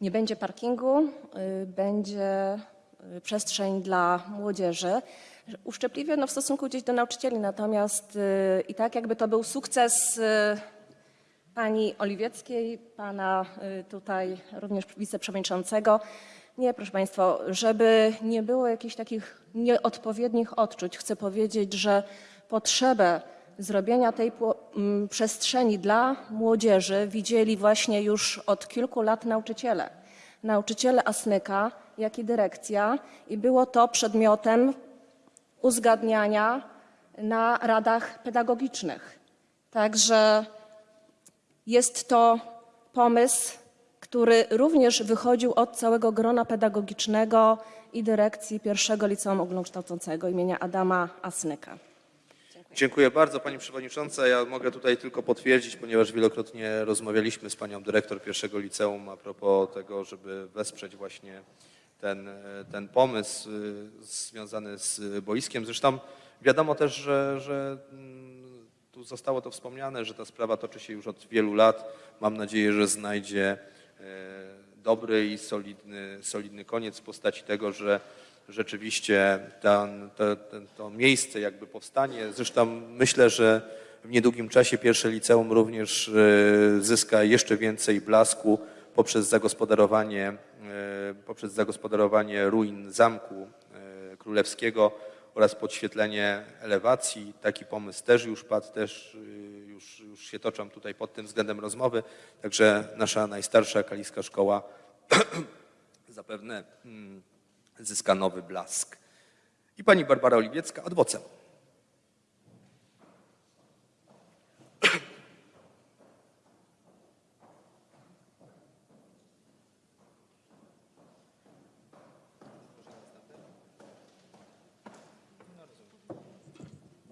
nie będzie parkingu, y, będzie y, przestrzeń dla młodzieży. Uszczypliwie no, w stosunku gdzieś do nauczycieli, natomiast y, i tak jakby to był sukces pani Oliwieckiej, pana tutaj również wiceprzewodniczącego. Nie, proszę Państwa, żeby nie było jakichś takich nieodpowiednich odczuć, chcę powiedzieć, że potrzebę zrobienia tej przestrzeni dla młodzieży widzieli właśnie już od kilku lat nauczyciele. Nauczyciele Asnyka, jak i dyrekcja i było to przedmiotem uzgadniania na radach pedagogicznych. Także jest to pomysł, który również wychodził od całego grona pedagogicznego i dyrekcji pierwszego liceum ogólnokształcącego imienia Adama Asnyka. Dziękuję bardzo Pani Przewodnicząca. Ja mogę tutaj tylko potwierdzić, ponieważ wielokrotnie rozmawialiśmy z Panią Dyrektor pierwszego liceum a propos tego, żeby wesprzeć właśnie ten, ten pomysł y, związany z boiskiem. Zresztą wiadomo też, że, że mm, tu zostało to wspomniane, że ta sprawa toczy się już od wielu lat. Mam nadzieję, że znajdzie e, dobry i solidny, solidny koniec w postaci tego, że rzeczywiście ten, ten, to miejsce jakby powstanie. Zresztą myślę, że w niedługim czasie pierwsze liceum również e, zyska jeszcze więcej blasku poprzez zagospodarowanie, e, poprzez zagospodarowanie ruin zamku e, królewskiego oraz podświetlenie elewacji. Taki pomysł też już padł, też y, już, już się toczą tutaj pod tym względem rozmowy. Także nasza najstarsza kaliska szkoła zapewne mm, zyska nowy blask. I pani Barbara Oliwiecka adwocem.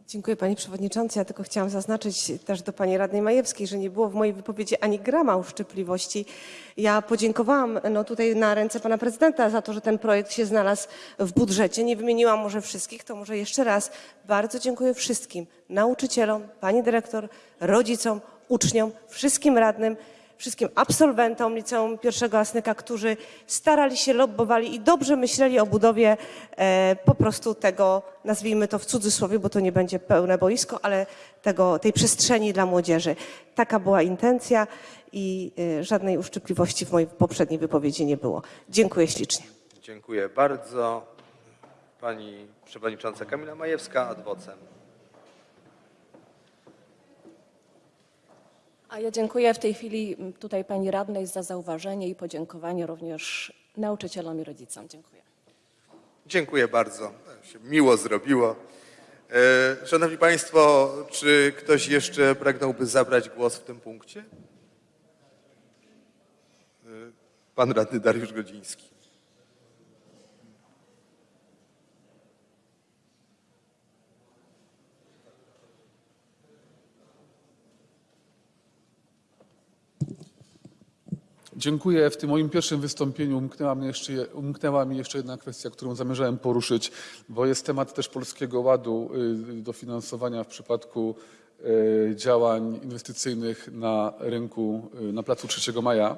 Dziękuję Pani Przewodniczący. Ja tylko chciałam zaznaczyć też do Pani Radnej Majewskiej, że nie było w mojej wypowiedzi ani grama uszczypliwości. Ja podziękowałam no, tutaj na ręce Pana Prezydenta za to, że ten projekt się znalazł w budżecie. Nie wymieniłam może wszystkich, to może jeszcze raz bardzo dziękuję wszystkim nauczycielom, Pani Dyrektor, rodzicom, uczniom, wszystkim radnym, wszystkim absolwentom Liceum Pierwszego Asnyka, którzy starali się, lobbowali i dobrze myśleli o budowie e, po prostu tego, nazwijmy to w cudzysłowie, bo to nie będzie pełne boisko, ale tego, tej przestrzeni dla młodzieży. Taka była intencja i e, żadnej uszczypliwości w mojej poprzedniej wypowiedzi nie było. Dziękuję ślicznie. Dziękuję bardzo. Pani przewodnicząca Kamila Majewska adwocem. A ja dziękuję w tej chwili tutaj pani radnej za zauważenie i podziękowanie również nauczycielom i rodzicom. Dziękuję. Dziękuję bardzo. Się miło zrobiło. E, Szanowni Państwo, czy ktoś jeszcze pragnąłby zabrać głos w tym punkcie? E, Pan radny Dariusz Godziński. Dziękuję. W tym moim pierwszym wystąpieniu umknęła, jeszcze, umknęła mi jeszcze jedna kwestia, którą zamierzałem poruszyć, bo jest temat też Polskiego Ładu y, dofinansowania w przypadku y, działań inwestycyjnych na rynku y, na Placu 3 Maja.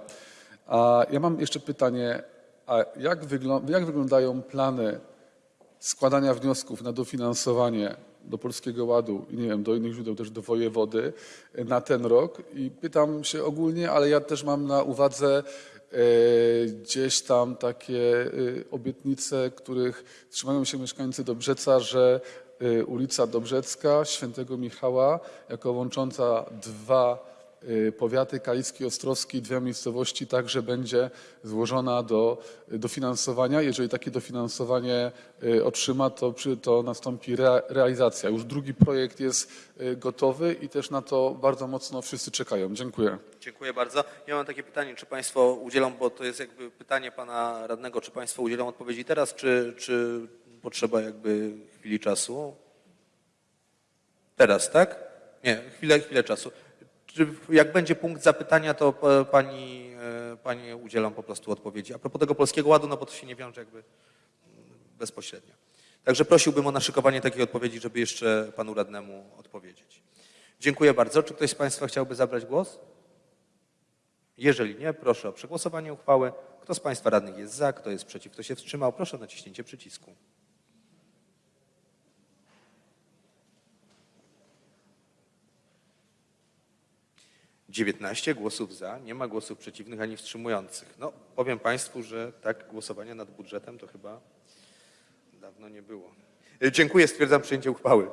A ja mam jeszcze pytanie, a jak, jak wyglądają plany składania wniosków na dofinansowanie do Polskiego Ładu i nie wiem, do innych źródeł, też do wojewody e, na ten rok? I pytam się ogólnie, ale ja też mam na uwadze e, gdzieś tam takie e, obietnice, których trzymają się mieszkańcy Dobrzeca, że ulica Dobrzecka, Świętego Michała, jako łącząca dwa powiaty Kaliski i Ostrowski, dwie miejscowości także będzie złożona do dofinansowania. Jeżeli takie dofinansowanie y, otrzyma, to, to nastąpi rea, realizacja. Już drugi projekt jest y, gotowy i też na to bardzo mocno wszyscy czekają. Dziękuję. Dziękuję bardzo. Ja mam takie pytanie, czy Państwo udzielą, bo to jest jakby pytanie Pana Radnego, czy Państwo udzielą odpowiedzi teraz, czy, czy potrzeba jakby chwili czasu? Teraz, tak? Nie, chwilę, chwilę czasu. Jak będzie punkt zapytania, to e, Pani, e, Pani udzielą po prostu odpowiedzi. A propos tego Polskiego Ładu, no bo to się nie wiąże jakby mm, bezpośrednio. Także prosiłbym o naszykowanie takiej odpowiedzi, żeby jeszcze Panu Radnemu odpowiedzieć. Dziękuję bardzo. Czy ktoś z Państwa chciałby zabrać głos? Jeżeli nie, proszę o przegłosowanie uchwały. Kto z Państwa radnych jest za, kto jest przeciw, kto się wstrzymał, proszę o naciśnięcie przycisku. Dziewiętnaście głosów za, nie ma głosów przeciwnych ani wstrzymujących. No, powiem Państwu, że tak głosowania nad budżetem to chyba dawno nie było. E, Dziękuję, stwierdzam przyjęcie uchwały.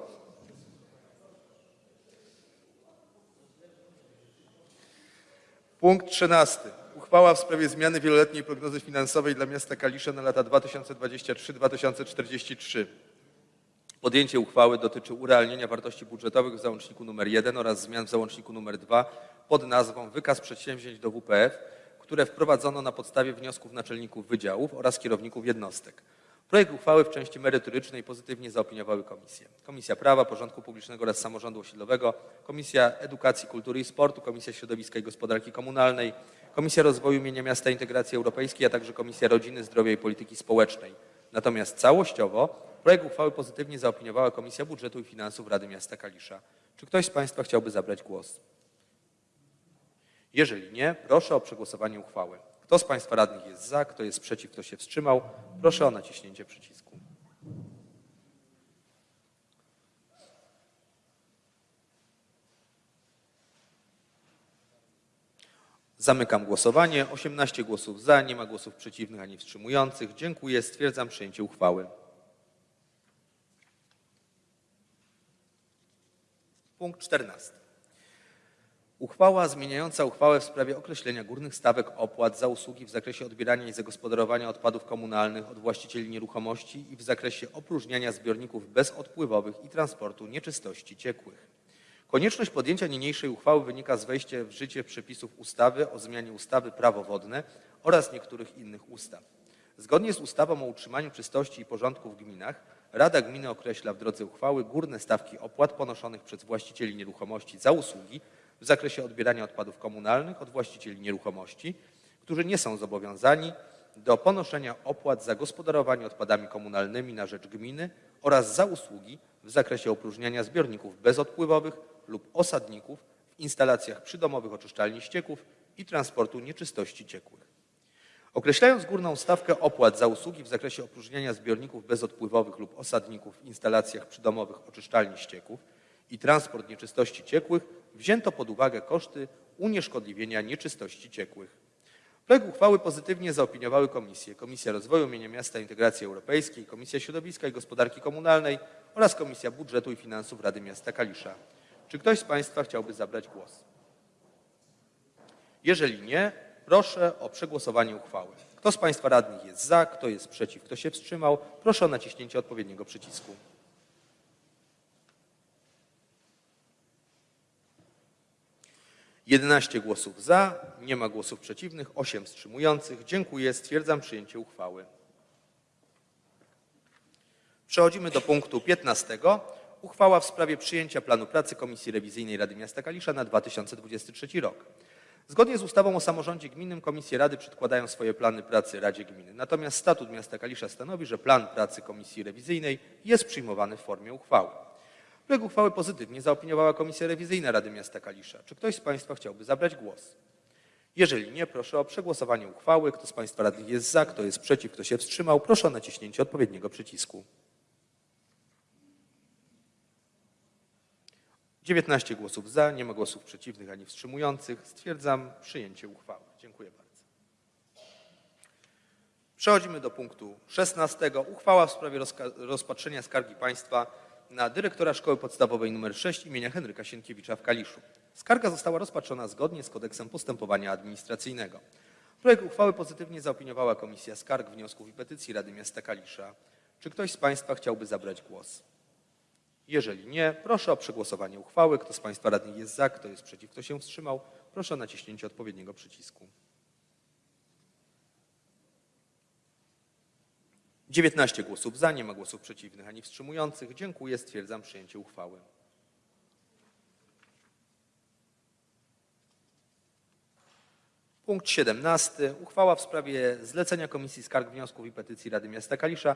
Punkt 13. Uchwała w sprawie zmiany wieloletniej prognozy finansowej dla miasta Kalisza na lata 2023-2043. Podjęcie uchwały dotyczy urealnienia wartości budżetowych w załączniku nr 1 oraz zmian w załączniku nr 2 pod nazwą Wykaz przedsięwzięć do WPF, które wprowadzono na podstawie wniosków naczelników wydziałów oraz kierowników jednostek. Projekt uchwały w części merytorycznej pozytywnie zaopiniowały komisje. Komisja Prawa, Porządku Publicznego oraz Samorządu Osiedlowego, Komisja Edukacji, Kultury i Sportu, Komisja Środowiska i Gospodarki Komunalnej, Komisja Rozwoju Mienia Miasta i Integracji Europejskiej, a także Komisja Rodziny, Zdrowia i Polityki Społecznej. Natomiast całościowo projekt uchwały pozytywnie zaopiniowała Komisja Budżetu i Finansów Rady Miasta Kalisza. Czy ktoś z Państwa chciałby zabrać głos? Jeżeli nie, proszę o przegłosowanie uchwały. Kto z Państwa radnych jest za, kto jest przeciw, kto się wstrzymał, proszę o naciśnięcie przycisku. Zamykam głosowanie. 18 głosów za, nie ma głosów przeciwnych ani wstrzymujących. Dziękuję. Stwierdzam przyjęcie uchwały. Punkt 14. Uchwała zmieniająca uchwałę w sprawie określenia górnych stawek opłat za usługi w zakresie odbierania i zagospodarowania odpadów komunalnych od właścicieli nieruchomości i w zakresie opróżniania zbiorników bezodpływowych i transportu nieczystości ciekłych. Konieczność podjęcia niniejszej uchwały wynika z wejścia w życie przepisów ustawy o zmianie ustawy Prawo wodne oraz niektórych innych ustaw. Zgodnie z ustawą o utrzymaniu czystości i porządku w gminach Rada Gminy określa w drodze uchwały górne stawki opłat ponoszonych przez właścicieli nieruchomości za usługi w zakresie odbierania odpadów komunalnych od właścicieli nieruchomości, którzy nie są zobowiązani do ponoszenia opłat za gospodarowanie odpadami komunalnymi na rzecz gminy oraz za usługi w zakresie opróżniania zbiorników bezodpływowych lub osadników w instalacjach przydomowych oczyszczalni ścieków i transportu nieczystości ciekłych. Określając górną stawkę opłat za usługi w zakresie opróżniania zbiorników bezodpływowych lub osadników w instalacjach przydomowych oczyszczalni ścieków i transport nieczystości ciekłych, wzięto pod uwagę koszty unieszkodliwienia nieczystości ciekłych. Projekt uchwały pozytywnie zaopiniowały komisje Komisja Rozwoju Mienia Miasta i Integracji Europejskiej, Komisja Środowiska i Gospodarki Komunalnej oraz Komisja Budżetu i Finansów Rady Miasta Kalisza. Czy ktoś z Państwa chciałby zabrać głos? Jeżeli nie, proszę o przegłosowanie uchwały. Kto z Państwa radnych jest za, kto jest przeciw, kto się wstrzymał, proszę o naciśnięcie odpowiedniego przycisku. Jedenaście głosów za, nie ma głosów przeciwnych, osiem wstrzymujących. Dziękuję. Stwierdzam przyjęcie uchwały. Przechodzimy do punktu 15. Uchwała w sprawie przyjęcia planu pracy Komisji Rewizyjnej Rady Miasta Kalisza na 2023 rok. Zgodnie z ustawą o samorządzie gminnym komisje rady przedkładają swoje plany pracy Radzie Gminy. Natomiast statut miasta Kalisza stanowi, że plan pracy Komisji Rewizyjnej jest przyjmowany w formie uchwały. Projekt uchwały pozytywnie zaopiniowała Komisja Rewizyjna Rady Miasta Kalisza. Czy ktoś z Państwa chciałby zabrać głos? Jeżeli nie, proszę o przegłosowanie uchwały. Kto z Państwa radnych jest za, kto jest przeciw, kto się wstrzymał, proszę o naciśnięcie odpowiedniego przycisku. 19 głosów za, nie ma głosów przeciwnych ani wstrzymujących. Stwierdzam przyjęcie uchwały. Dziękuję bardzo. Przechodzimy do punktu 16. Uchwała w sprawie rozpatrzenia skargi państwa na dyrektora Szkoły Podstawowej nr 6 imienia Henryka Sienkiewicza w Kaliszu. Skarga została rozpatrzona zgodnie z kodeksem postępowania administracyjnego. Projekt uchwały pozytywnie zaopiniowała Komisja Skarg, Wniosków i Petycji Rady Miasta Kalisza. Czy ktoś z Państwa chciałby zabrać głos? Jeżeli nie, proszę o przegłosowanie uchwały. Kto z Państwa radnych jest za, kto jest przeciw, kto się wstrzymał, proszę o naciśnięcie odpowiedniego przycisku. 19 głosów za, nie ma głosów przeciwnych ani wstrzymujących. Dziękuję, stwierdzam przyjęcie uchwały. Punkt 17. Uchwała w sprawie zlecenia Komisji Skarg, Wniosków i Petycji Rady Miasta Kalisza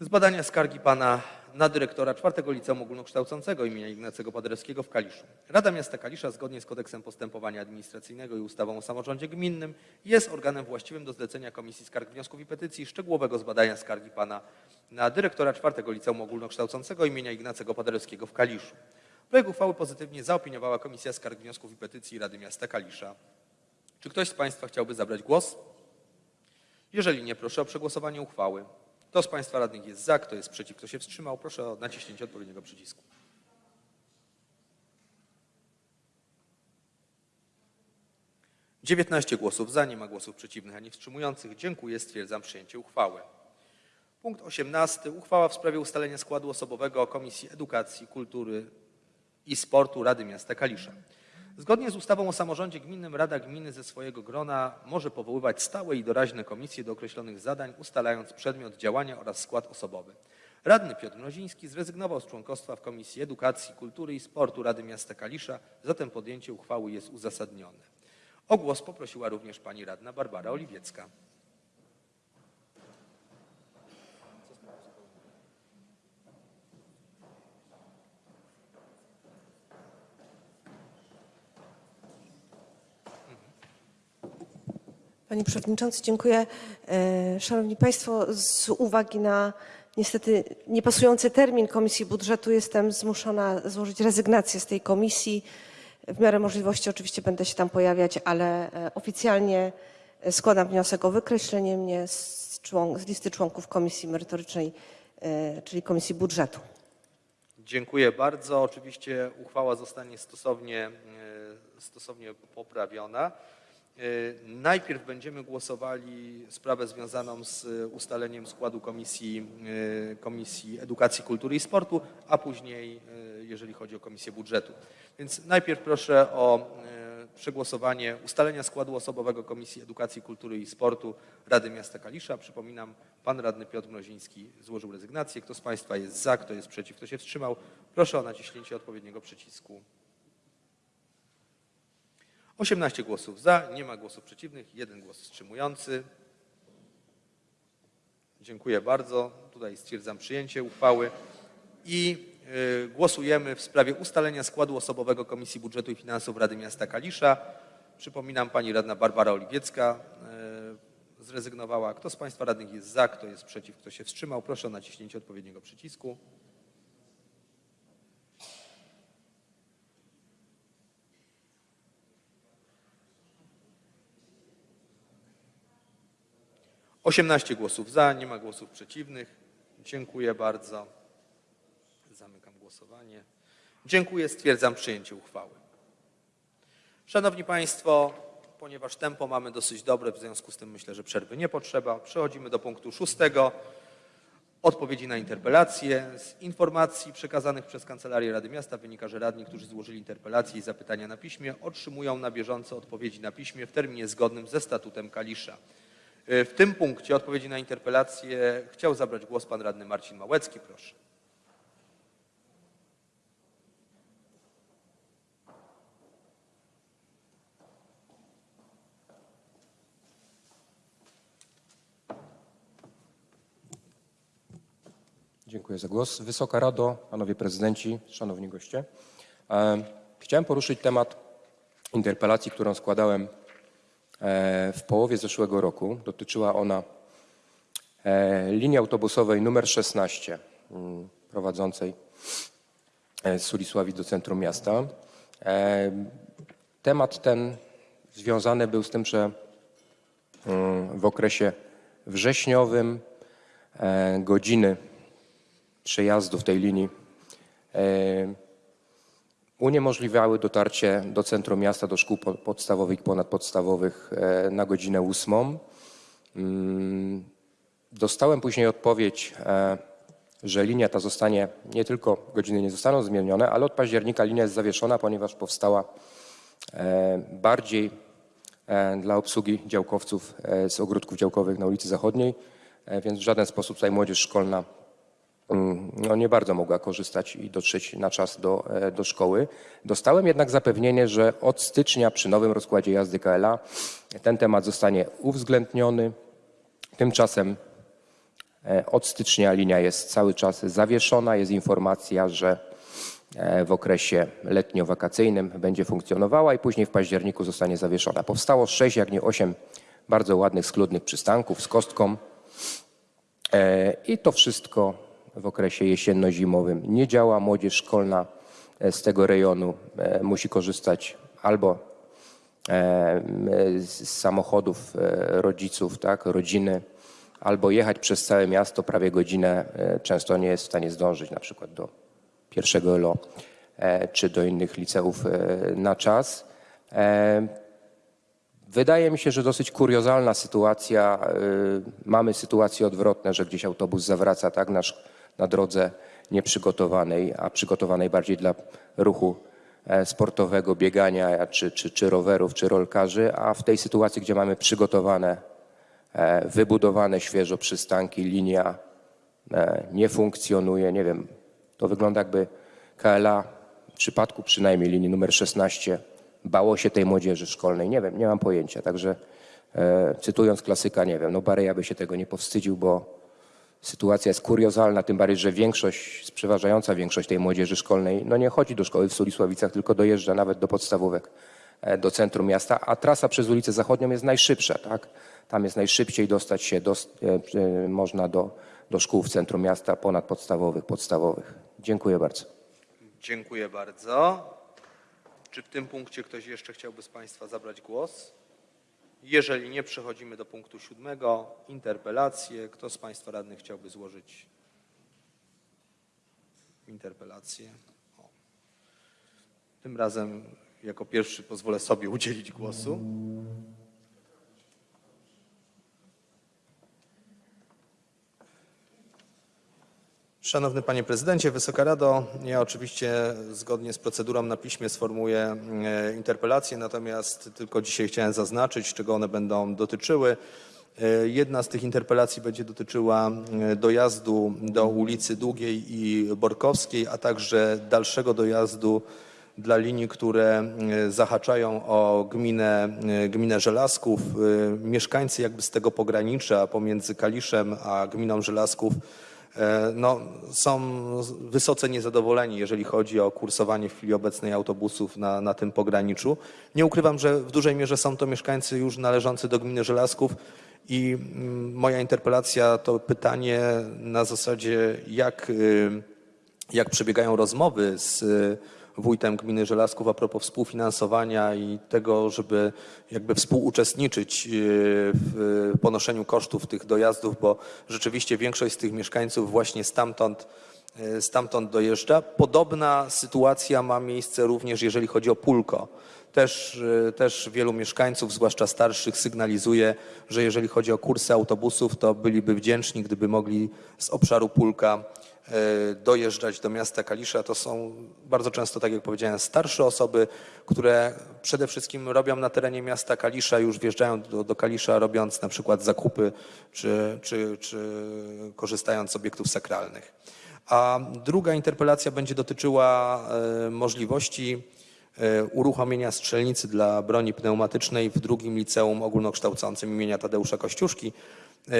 z badania skargi pana na dyrektora czwartego liceum ogólnokształcącego imienia Ignacego Paderewskiego w Kaliszu. Rada Miasta Kalisza zgodnie z kodeksem postępowania administracyjnego i ustawą o samorządzie gminnym jest organem właściwym do zlecenia Komisji Skarg, Wniosków i Petycji szczegółowego zbadania skargi pana na dyrektora czwartego liceum ogólnokształcącego imienia Ignacego Paderewskiego w Kaliszu. Projekt uchwały pozytywnie zaopiniowała Komisja Skarg, Wniosków i Petycji Rady Miasta Kalisza. Czy ktoś z Państwa chciałby zabrać głos? Jeżeli nie, proszę o przegłosowanie uchwały. Kto z Państwa radnych jest za, kto jest przeciw, kto się wstrzymał, proszę o naciśnięcie odpowiedniego przycisku. Dziewiętnaście głosów za, nie ma głosów przeciwnych ani wstrzymujących. Dziękuję, stwierdzam przyjęcie uchwały. Punkt 18. Uchwała w sprawie ustalenia składu osobowego Komisji Edukacji, Kultury i Sportu Rady Miasta Kalisza. Zgodnie z ustawą o samorządzie gminnym Rada Gminy ze swojego grona może powoływać stałe i doraźne komisje do określonych zadań, ustalając przedmiot działania oraz skład osobowy. Radny Piotr Mroziński zrezygnował z członkostwa w Komisji Edukacji, Kultury i Sportu Rady Miasta Kalisza, zatem podjęcie uchwały jest uzasadnione. O głos poprosiła również pani radna Barbara Oliwiecka. Panie Przewodniczący, dziękuję. E, Szanowni Państwo, z uwagi na niestety niepasujący termin Komisji Budżetu jestem zmuszona złożyć rezygnację z tej komisji. W miarę możliwości oczywiście będę się tam pojawiać, ale e, oficjalnie składam wniosek o wykreślenie mnie z, człon- z listy członków Komisji Merytorycznej, e, czyli Komisji Budżetu. Dziękuję bardzo. Oczywiście uchwała zostanie stosownie, e, stosownie poprawiona. E, Najpierw będziemy głosowali sprawę związaną z ustaleniem składu Komisji, e, Komisji Edukacji, Kultury i Sportu, a później, e, jeżeli chodzi o Komisję Budżetu. Więc najpierw proszę o e, przegłosowanie ustalenia składu osobowego Komisji Edukacji, Kultury i Sportu Rady Miasta Kalisza. Przypominam, pan radny Piotr Mroziński złożył rezygnację. Kto z Państwa jest za, kto jest przeciw, kto się wstrzymał, proszę o naciśnięcie odpowiedniego przycisku. 18 głosów za, nie ma głosów przeciwnych, jeden głos wstrzymujący. Dziękuję bardzo. Tutaj stwierdzam przyjęcie uchwały i y, głosujemy w sprawie ustalenia składu osobowego Komisji Budżetu i Finansów Rady Miasta Kalisza. Przypominam, pani radna Barbara Oliwiecka y, zrezygnowała. Kto z Państwa radnych jest za, kto jest przeciw, kto się wstrzymał, proszę o naciśnięcie odpowiedniego przycisku. Osiemnaście głosów za, nie ma głosów przeciwnych. Dziękuję bardzo. Zamykam głosowanie. Dziękuję, stwierdzam przyjęcie uchwały. Szanowni Państwo, ponieważ tempo mamy dosyć dobre, w związku z tym myślę, że przerwy nie potrzeba. Przechodzimy do punktu szóstego. Odpowiedzi na interpelacje. Z informacji przekazanych przez Kancelarię Rady Miasta wynika, że radni, którzy złożyli interpelacje i zapytania na piśmie, otrzymują na bieżąco odpowiedzi na piśmie w terminie zgodnym ze statutem Kalisza. Y, W tym punkcie odpowiedzi na interpelacje chciał zabrać głos pan radny Marcin Małecki. Proszę. Dziękuję za głos. Wysoka Rado, Panowie Prezydenci, Szanowni Goście. E, Chciałem poruszyć temat interpelacji, którą składałem e, w połowie zeszłego roku. Dotyczyła ona e, linii autobusowej numer 16 mm, prowadzącej e, z Sulisławic do centrum miasta. E, Temat ten związany był z tym, że mm, w okresie wrześniowym e, godziny przejazdu w tej linii e, uniemożliwiały dotarcie do centrum miasta, do szkół po- podstawowych i ponadpodstawowych e, na godzinę ósmą. Mm, Dostałem później odpowiedź, e, że linia ta zostanie, nie tylko godziny nie zostaną zmienione, ale od października linia jest zawieszona, ponieważ powstała e, bardziej dla obsługi działkowców z ogródków działkowych na ulicy Zachodniej, więc w żaden sposób tutaj młodzież szkolna no nie bardzo mogła korzystać i dotrzeć na czas do, e, do szkoły. Dostałem jednak zapewnienie, że od stycznia przy nowym rozkładzie jazdy KLA ten temat zostanie uwzględniony. Tymczasem e, od stycznia linia jest cały czas zawieszona. Jest informacja, że e, w okresie letnio-wakacyjnym będzie funkcjonowała i później w październiku zostanie zawieszona. Powstało sześć, jak nie osiem bardzo ładnych, schludnych przystanków z kostką. I to wszystko w okresie jesienno-zimowym nie działa. Młodzież szkolna e, z tego rejonu e, musi korzystać albo e, z samochodów rodziców, tak, rodziny, albo jechać przez całe miasto prawie godzinę. Często nie jest w stanie zdążyć na przykład do pierwszego LO czy do innych liceów na czas. Wydaje mi się, że dosyć kuriozalna sytuacja. Mamy sytuacje odwrotne, że gdzieś autobus zawraca tak na, sz- na drodze nieprzygotowanej, a przygotowanej bardziej dla ruchu e, sportowego, biegania, czy, czy, czy rowerów, czy rolkarzy, a w tej sytuacji, gdzie mamy przygotowane, e, wybudowane świeżo przystanki, linia e, nie funkcjonuje, nie wiem, to wygląda jakby KLA w przypadku przynajmniej linii numer 16 bało się tej młodzieży szkolnej. Nie wiem, nie mam pojęcia. Także e, cytując klasyka, nie wiem, no Bareja by się tego nie powstydził, bo sytuacja jest kuriozalna, tym bardziej, że większość, przeważająca większość tej młodzieży szkolnej, no nie chodzi do szkoły w Sulisławicach, tylko dojeżdża nawet do podstawówek, e, do centrum miasta, a trasa przez ulicę Zachodnią jest najszybsza, tak? Tam jest najszybciej dostać się, do, e, e, można do, do szkół w centrum miasta, ponadpodstawowych, podstawowych. Dziękuję bardzo. Dziękuję bardzo. Czy w tym punkcie ktoś jeszcze chciałby z Państwa zabrać głos? Jeżeli nie, przechodzimy do punktu siódmego. Interpelacje. Kto z Państwa radnych chciałby złożyć interpelację? O. Tym razem jako pierwszy pozwolę sobie udzielić głosu. Szanowny Panie Prezydencie, Wysoka Rado, ja oczywiście zgodnie z procedurą na piśmie sformułuję e, interpelacje, natomiast tylko dzisiaj chciałem zaznaczyć, czego one będą dotyczyły. E, Jedna z tych interpelacji będzie dotyczyła e, dojazdu do ulicy Długiej i Borkowskiej, a także dalszego dojazdu dla linii, które zahaczają o gminę, gminę Żelazków. Mieszkańcy jakby z tego pogranicza pomiędzy Kaliszem a gminą Żelazków no, są wysoce niezadowoleni, jeżeli chodzi o kursowanie w chwili obecnej autobusów na, na tym pograniczu. Nie ukrywam, że w dużej mierze są to mieszkańcy już należący do gminy Żelazków i mm, moja interpelacja to pytanie na zasadzie, jak, y, jak przebiegają rozmowy z wójtem gminy Żelazków a propos współfinansowania i tego, żeby jakby współuczestniczyć y, w ponoszeniu kosztów tych dojazdów, bo rzeczywiście większość z tych mieszkańców właśnie stamtąd, y, stamtąd dojeżdża. Podobna sytuacja ma miejsce również jeżeli chodzi o Pulko. Też, y, też wielu mieszkańców, zwłaszcza starszych, sygnalizuje, że jeżeli chodzi o kursy autobusów, to byliby wdzięczni, gdyby mogli z obszaru Pulka e, dojeżdżać do miasta Kalisza. To są bardzo często, tak jak powiedziałem, starsze osoby, które przede wszystkim robią na terenie miasta Kalisza, już wjeżdżają do, do Kalisza, robiąc na przykład zakupy czy, czy, czy korzystając z obiektów sakralnych. A druga interpelacja będzie dotyczyła e, możliwości uruchomienia strzelnicy dla broni pneumatycznej w drugim liceum ogólnokształcącym imienia Tadeusza Kościuszki. E,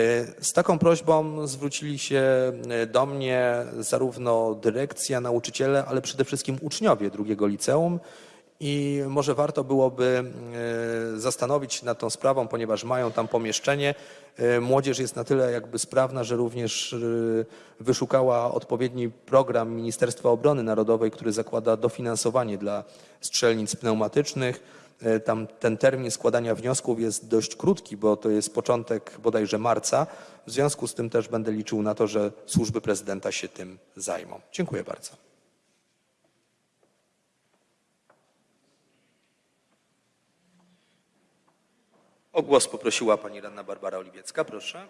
Z taką prośbą zwrócili się e, do mnie zarówno dyrekcja, nauczyciele, ale przede wszystkim uczniowie drugiego liceum i może warto byłoby e, zastanowić się nad tą sprawą, ponieważ mają tam pomieszczenie. E, Młodzież jest na tyle jakby sprawna, że również e, wyszukała odpowiedni program Ministerstwa Obrony Narodowej, który zakłada dofinansowanie dla strzelnic pneumatycznych. Tam ten termin składania wniosków jest dość krótki, bo to jest początek bodajże marca. W związku z tym też będę liczył na to, że służby prezydenta się tym zajmą. Dziękuję bardzo. O głos poprosiła pani radna Barbara Oliwiecka, proszę.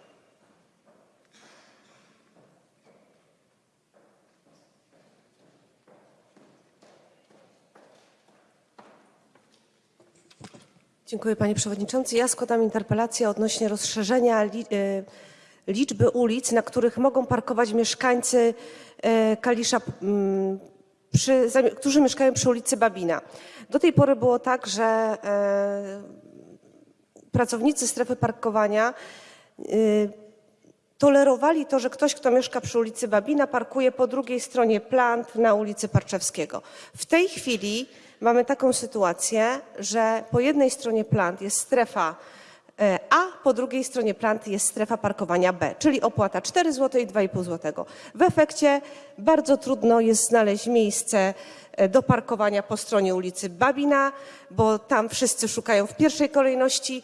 Dziękuję panie przewodniczący. Ja składam interpelację odnośnie rozszerzenia e, liczby ulic, na których mogą parkować mieszkańcy e, Kalisza, mm, przy, którzy mieszkają przy ulicy Babina. Do tej pory było tak, że e, pracownicy strefy parkowania y, tolerowali to, że ktoś, kto mieszka przy ulicy Babina, parkuje po drugiej stronie plant na ulicy Parczewskiego. W tej chwili mamy taką sytuację, że po jednej stronie plant jest strefa A, po drugiej stronie planty jest strefa parkowania B, czyli opłata 4 zł i 2,5 zł. W efekcie bardzo trudno jest znaleźć miejsce e, do parkowania po stronie ulicy Babina, bo tam wszyscy szukają w pierwszej kolejności,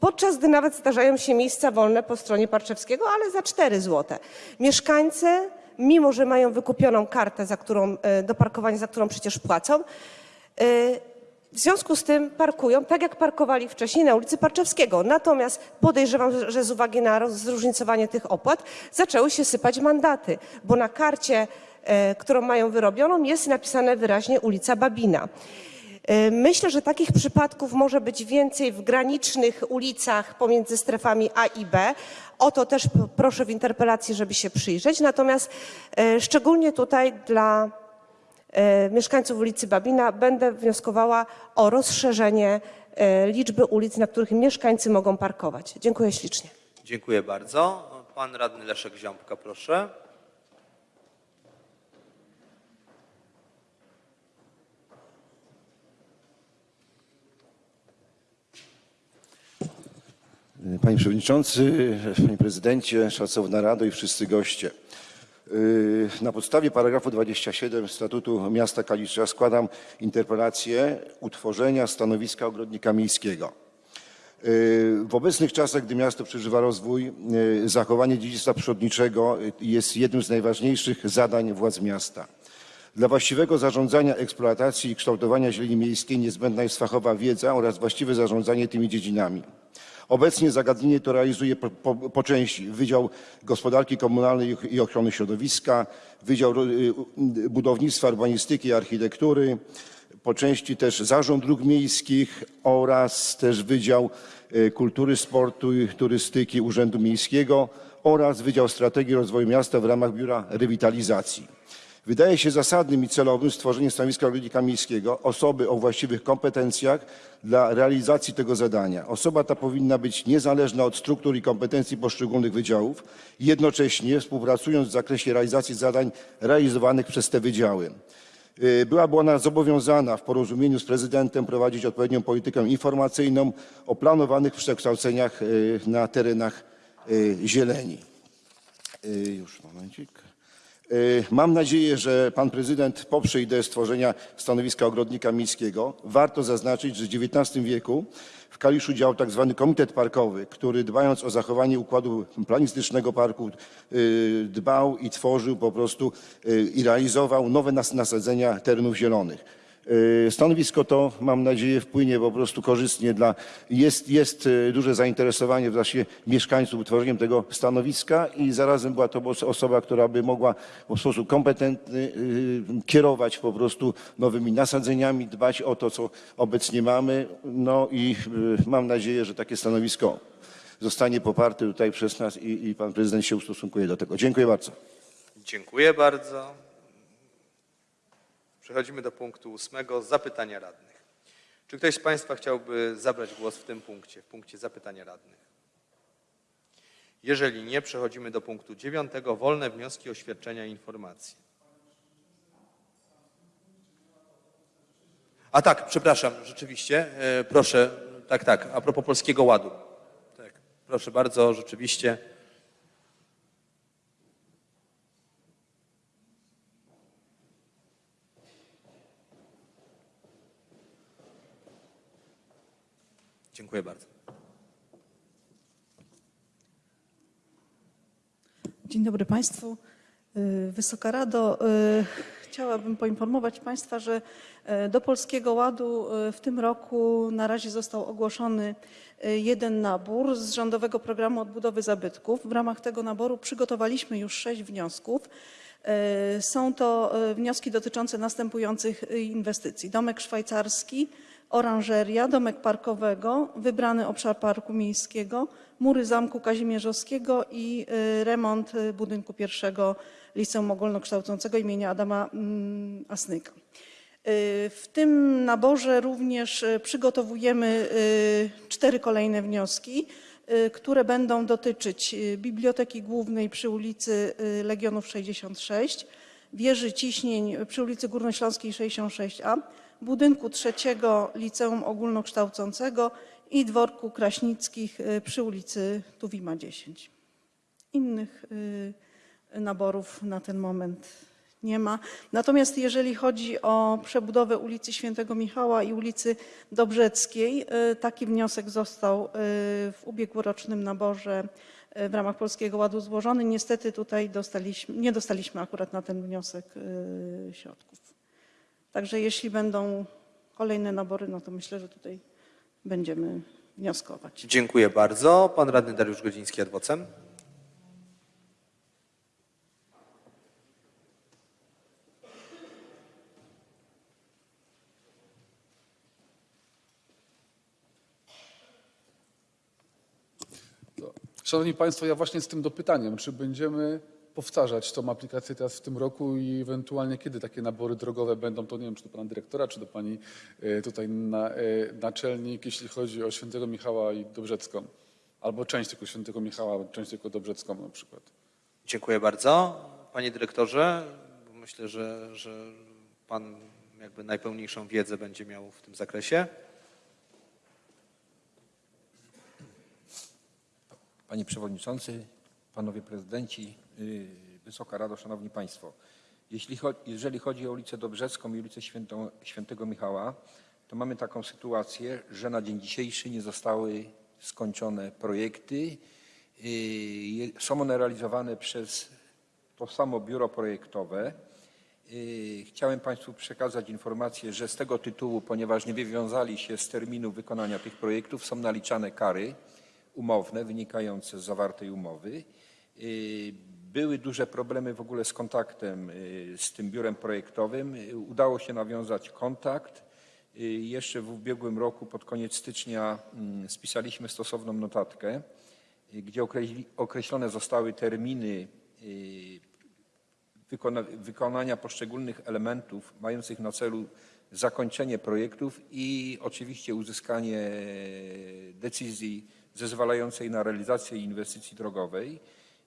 podczas gdy nawet zdarzają się miejsca wolne po stronie Parczewskiego, ale za 4 zł. Mieszkańcy, mimo że mają wykupioną kartę za którą, e, do parkowania, za którą przecież płacą, e, w związku z tym parkują tak, jak parkowali wcześniej na ulicy Parczewskiego. Natomiast podejrzewam, że z uwagi na zróżnicowanie tych opłat zaczęły się sypać mandaty, bo na karcie, e, którą mają wyrobioną, jest napisane wyraźnie ulica Babina. E, Myślę, że takich przypadków może być więcej w granicznych ulicach pomiędzy strefami A i B. O to też proszę w interpelacji, żeby się przyjrzeć. Natomiast e, szczególnie tutaj dla mieszkańców ulicy Babina będę wnioskowała o rozszerzenie e, liczby ulic, na których mieszkańcy mogą parkować. Dziękuję ślicznie. Dziękuję bardzo. Pan radny Leszek Ziąbka, proszę. Panie Przewodniczący, Panie Prezydencie, Szacowna Rado i wszyscy goście. Yy, Na podstawie paragrafu 27 Statutu Miasta Kalisza składam interpelację utworzenia stanowiska ogrodnika miejskiego. Yy, W obecnych czasach, gdy miasto przeżywa rozwój, yy, zachowanie dziedzictwa przyrodniczego jest jednym z najważniejszych zadań władz miasta. Dla właściwego zarządzania eksploatacji i kształtowania zieleni miejskiej niezbędna jest fachowa wiedza oraz właściwe zarządzanie tymi dziedzinami. Obecnie zagadnienie to realizuje po, po, po części Wydział Gospodarki Komunalnej i Ochrony Środowiska, Wydział y, y, Budownictwa, Urbanistyki i Architektury, po części też Zarząd Dróg Miejskich oraz też Wydział y, Kultury, Sportu i Turystyki Urzędu Miejskiego oraz Wydział Strategii Rozwoju Miasta w ramach Biura Rewitalizacji. Wydaje się zasadnym i celowym stworzenie stanowiska ogrodnika miejskiego, osoby o właściwych kompetencjach dla realizacji tego zadania. Osoba ta powinna być niezależna od struktur i kompetencji poszczególnych wydziałów, jednocześnie współpracując w zakresie realizacji zadań realizowanych przez te wydziały. Y, Byłaby ona zobowiązana w porozumieniu z prezydentem prowadzić odpowiednią politykę informacyjną o planowanych przekształceniach y, na terenach y, zieleni. Już momencik. Y, Mam nadzieję, że pan prezydent poprze ideę stworzenia stanowiska ogrodnika miejskiego. Warto zaznaczyć, że w XIX wieku w Kaliszu działał tak zwany komitet parkowy, który dbając o zachowanie układu planistycznego parku y, dbał i tworzył po prostu y, i realizował nowe nas- nasadzenia terenów zielonych. Y, Stanowisko to, mam nadzieję, wpłynie po prostu korzystnie dla, jest, jest y, duże zainteresowanie właśnie mieszkańców utworzeniem tego stanowiska i zarazem była to os- osoba, która by mogła w sposób kompetentny y, kierować po prostu nowymi nasadzeniami, dbać o to, co obecnie mamy. No i mam nadzieję, że takie stanowisko zostanie poparte tutaj przez nas i, i pan prezydent się ustosunkuje do tego. Dziękuję bardzo. Dziękuję bardzo. Przechodzimy do punktu ósmego, zapytania radnych. Czy ktoś z Państwa chciałby zabrać głos w tym punkcie, w punkcie zapytania radnych? Jeżeli nie, przechodzimy do punktu dziewiątego, wolne wnioski, oświadczenia i informacje. A tak, przepraszam, rzeczywiście. E, Proszę, tak, tak, a propos Polskiego Ładu. Tak, proszę bardzo, rzeczywiście. Dziękuję bardzo. Dzień dobry Państwu. Y, Wysoka Rado, y, chciałabym poinformować Państwa, że y, do Polskiego Ładu w tym roku na razie został ogłoszony jeden nabór z Rządowego Programu Odbudowy Zabytków. W ramach tego naboru przygotowaliśmy już sześć wniosków. Są to wnioski dotyczące następujących inwestycji. Domek szwajcarski, oranżeria, domek parkowego, wybrany obszar parku miejskiego, mury Zamku Kazimierzowskiego i y, remont y, budynku pierwszego Liceum Ogólnokształcącego imienia Adama mm, Asnyka. Y, W tym naborze również przygotowujemy cztery kolejne wnioski, które będą dotyczyć Biblioteki Głównej przy ulicy Legionów 66, wieży ciśnień przy ulicy Górnośląskiej 66a, budynku trzeciego Liceum Ogólnokształcącego i dworku Kraśnickich y, przy ulicy Tuwima 10. Innych y, naborów na ten moment nie ma. Natomiast jeżeli chodzi o przebudowę ulicy Świętego Michała i ulicy Dobrzeckiej, y, taki wniosek został w ubiegłorocznym naborze w ramach Polskiego Ładu złożony. Niestety tutaj dostaliśmy, nie dostaliśmy akurat na ten wniosek środków. Także jeśli będą kolejne nabory, no to myślę, że tutaj będziemy wnioskować. Dziękuję bardzo. Pan radny Dariusz Godziński, adwocem. Szanowni Państwo, ja właśnie z tym dopytaniem, czy będziemy powtarzać tą aplikację teraz w tym roku i ewentualnie kiedy takie nabory drogowe będą, to nie wiem, czy do Pana Dyrektora, czy do Pani e, tutaj na, e, naczelnik, jeśli chodzi o Świętego Michała i Dobrzecką. Albo część tylko Świętego Michała, część tylko Dobrzecką na przykład. Dziękuję bardzo. Panie dyrektorze, myślę, że, że pan jakby najpełniejszą wiedzę będzie miał w tym zakresie. Panie Przewodniczący, Panowie Prezydenci, Wysoka Rado, Szanowni Państwo. Jeśli jeżeli chodzi o ulicę Dobrzecką i ulicę Świętą, Świętego Michała, to mamy taką sytuację, że na dzień dzisiejszy nie zostały skończone projekty. Je- Są one realizowane przez to samo biuro projektowe. Yy, Chciałem Państwu przekazać informację, że z tego tytułu, ponieważ nie wywiązali się z terminu wykonania tych projektów, są naliczane kary umowne wynikające z zawartej umowy. Były duże problemy w ogóle z kontaktem yy, z tym biurem projektowym. Yy, Udało się nawiązać kontakt. Yy, Jeszcze w ubiegłym roku, pod koniec stycznia, mm, spisaliśmy stosowną notatkę, gdzie określone zostały terminy wykona, wykonania poszczególnych elementów mających na celu zakończenie projektów i oczywiście uzyskanie decyzji zezwalającej na realizację inwestycji drogowej.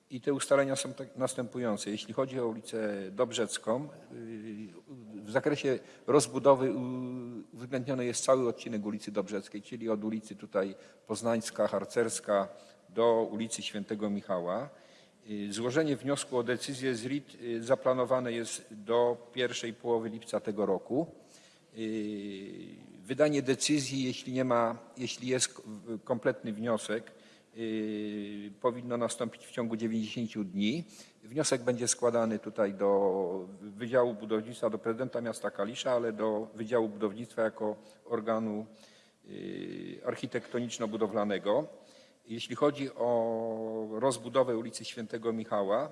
I te ustalenia są tak następujące. Jeśli chodzi o ulicę Dobrzecką, yy, w zakresie rozbudowy u- uwzględniony jest cały odcinek ulicy Dobrzeckiej, czyli od ulicy tutaj Poznańska, Harcerska do ulicy Świętego Michała. Y, Złożenie wniosku o decyzję z RIT zaplanowane jest do pierwszej połowy lipca tego roku. Wydanie decyzji, jeśli nie ma, jeśli jest kompletny wniosek, powinno nastąpić w ciągu 90 dni. Wniosek będzie składany tutaj do Wydziału Budownictwa, do prezydenta miasta Kalisza, ale do Wydziału Budownictwa jako organu y, architektoniczno-budowlanego. Jeśli chodzi o rozbudowę ulicy Świętego Michała,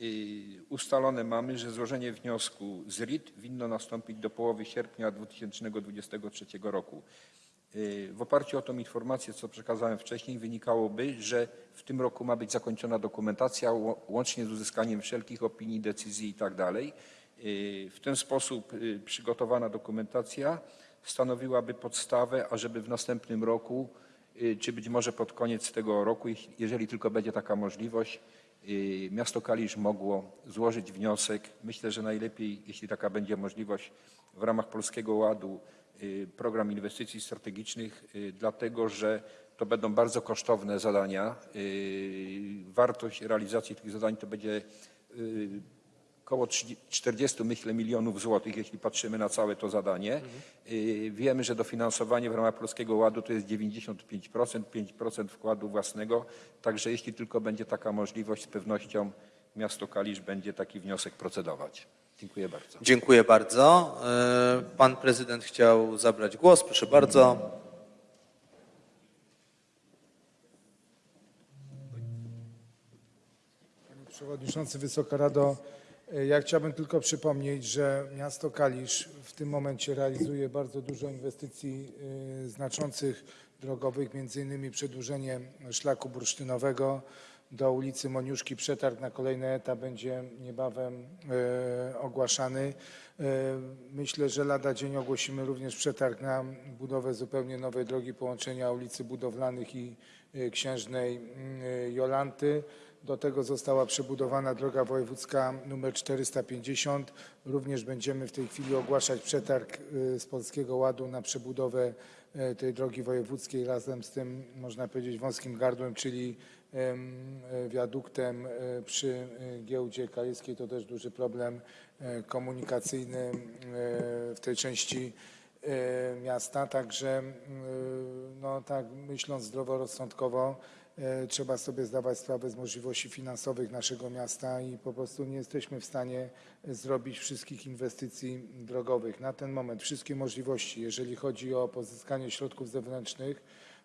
y, ustalone mamy, że złożenie wniosku z RIT winno nastąpić do połowy sierpnia 2023 roku. Y, W oparciu o tą informację, co przekazałem wcześniej, wynikałoby, że w tym roku ma być zakończona dokumentacja łącznie z uzyskaniem wszelkich opinii, decyzji itd. Y, W ten sposób y, przygotowana dokumentacja stanowiłaby podstawę, ażeby w następnym roku, czy być może pod koniec tego roku, jeżeli tylko będzie taka możliwość, miasto Kalisz mogło złożyć wniosek. Myślę, że najlepiej, jeśli taka będzie możliwość, w ramach Polskiego Ładu program inwestycji strategicznych, y, dlatego że to będą bardzo kosztowne zadania. Y, Wartość realizacji tych zadań to będzie y, około 30 40 myślę milionów złotych, jeśli patrzymy na całe to zadanie. Y, Wiemy, że dofinansowanie w ramach Polskiego Ładu to jest 95%, 5% wkładu własnego, także jeśli tylko będzie taka możliwość, z pewnością miasto Kalisz będzie taki wniosek procedować. Dziękuję bardzo. Dziękuję bardzo. E, Pan prezydent chciał zabrać głos. Proszę bardzo. Panie Przewodniczący, Wysoka Rado, e, ja chciałbym tylko przypomnieć, że miasto Kalisz w tym momencie realizuje bardzo dużo inwestycji e, znaczących drogowych, między innymi przedłużenie szlaku bursztynowego do ulicy Moniuszki. Przetarg na kolejny etap będzie niebawem e, ogłaszany. E, Myślę, że lada dzień ogłosimy również przetarg na budowę zupełnie nowej drogi połączenia ulicy Budowlanych i e, Księżnej mm, Jolanty. Do tego została przebudowana droga wojewódzka nr 450. Również będziemy w tej chwili ogłaszać przetarg z Polskiego Ładu na przebudowę tej drogi wojewódzkiej razem z tym, można powiedzieć, wąskim gardłem, czyli wiaduktem e, przy e, giełdzie kaliskiej. To też duży problem e, komunikacyjny w tej części miasta. Także no, tak myśląc zdroworozsądkowo, trzeba sobie zdawać sprawę z możliwości finansowych naszego miasta i po prostu nie jesteśmy w stanie zrobić wszystkich inwestycji drogowych. Na ten moment wszystkie możliwości, jeżeli chodzi o pozyskanie środków zewnętrznych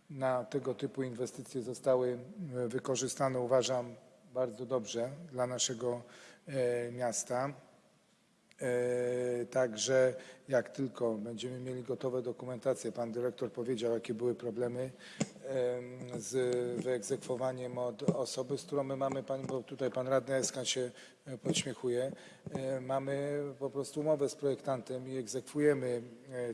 na tego typu inwestycje zostały e, wykorzystane, uważam, bardzo dobrze dla naszego e, miasta. E, Także jak tylko będziemy mieli gotowe dokumentacje, pan dyrektor powiedział, jakie były problemy em, z wyegzekwowaniem od osoby, z którą my mamy, pan, bo tutaj pan radny Eskan się podśmiechuje, mamy po prostu umowę z projektantem i egzekwujemy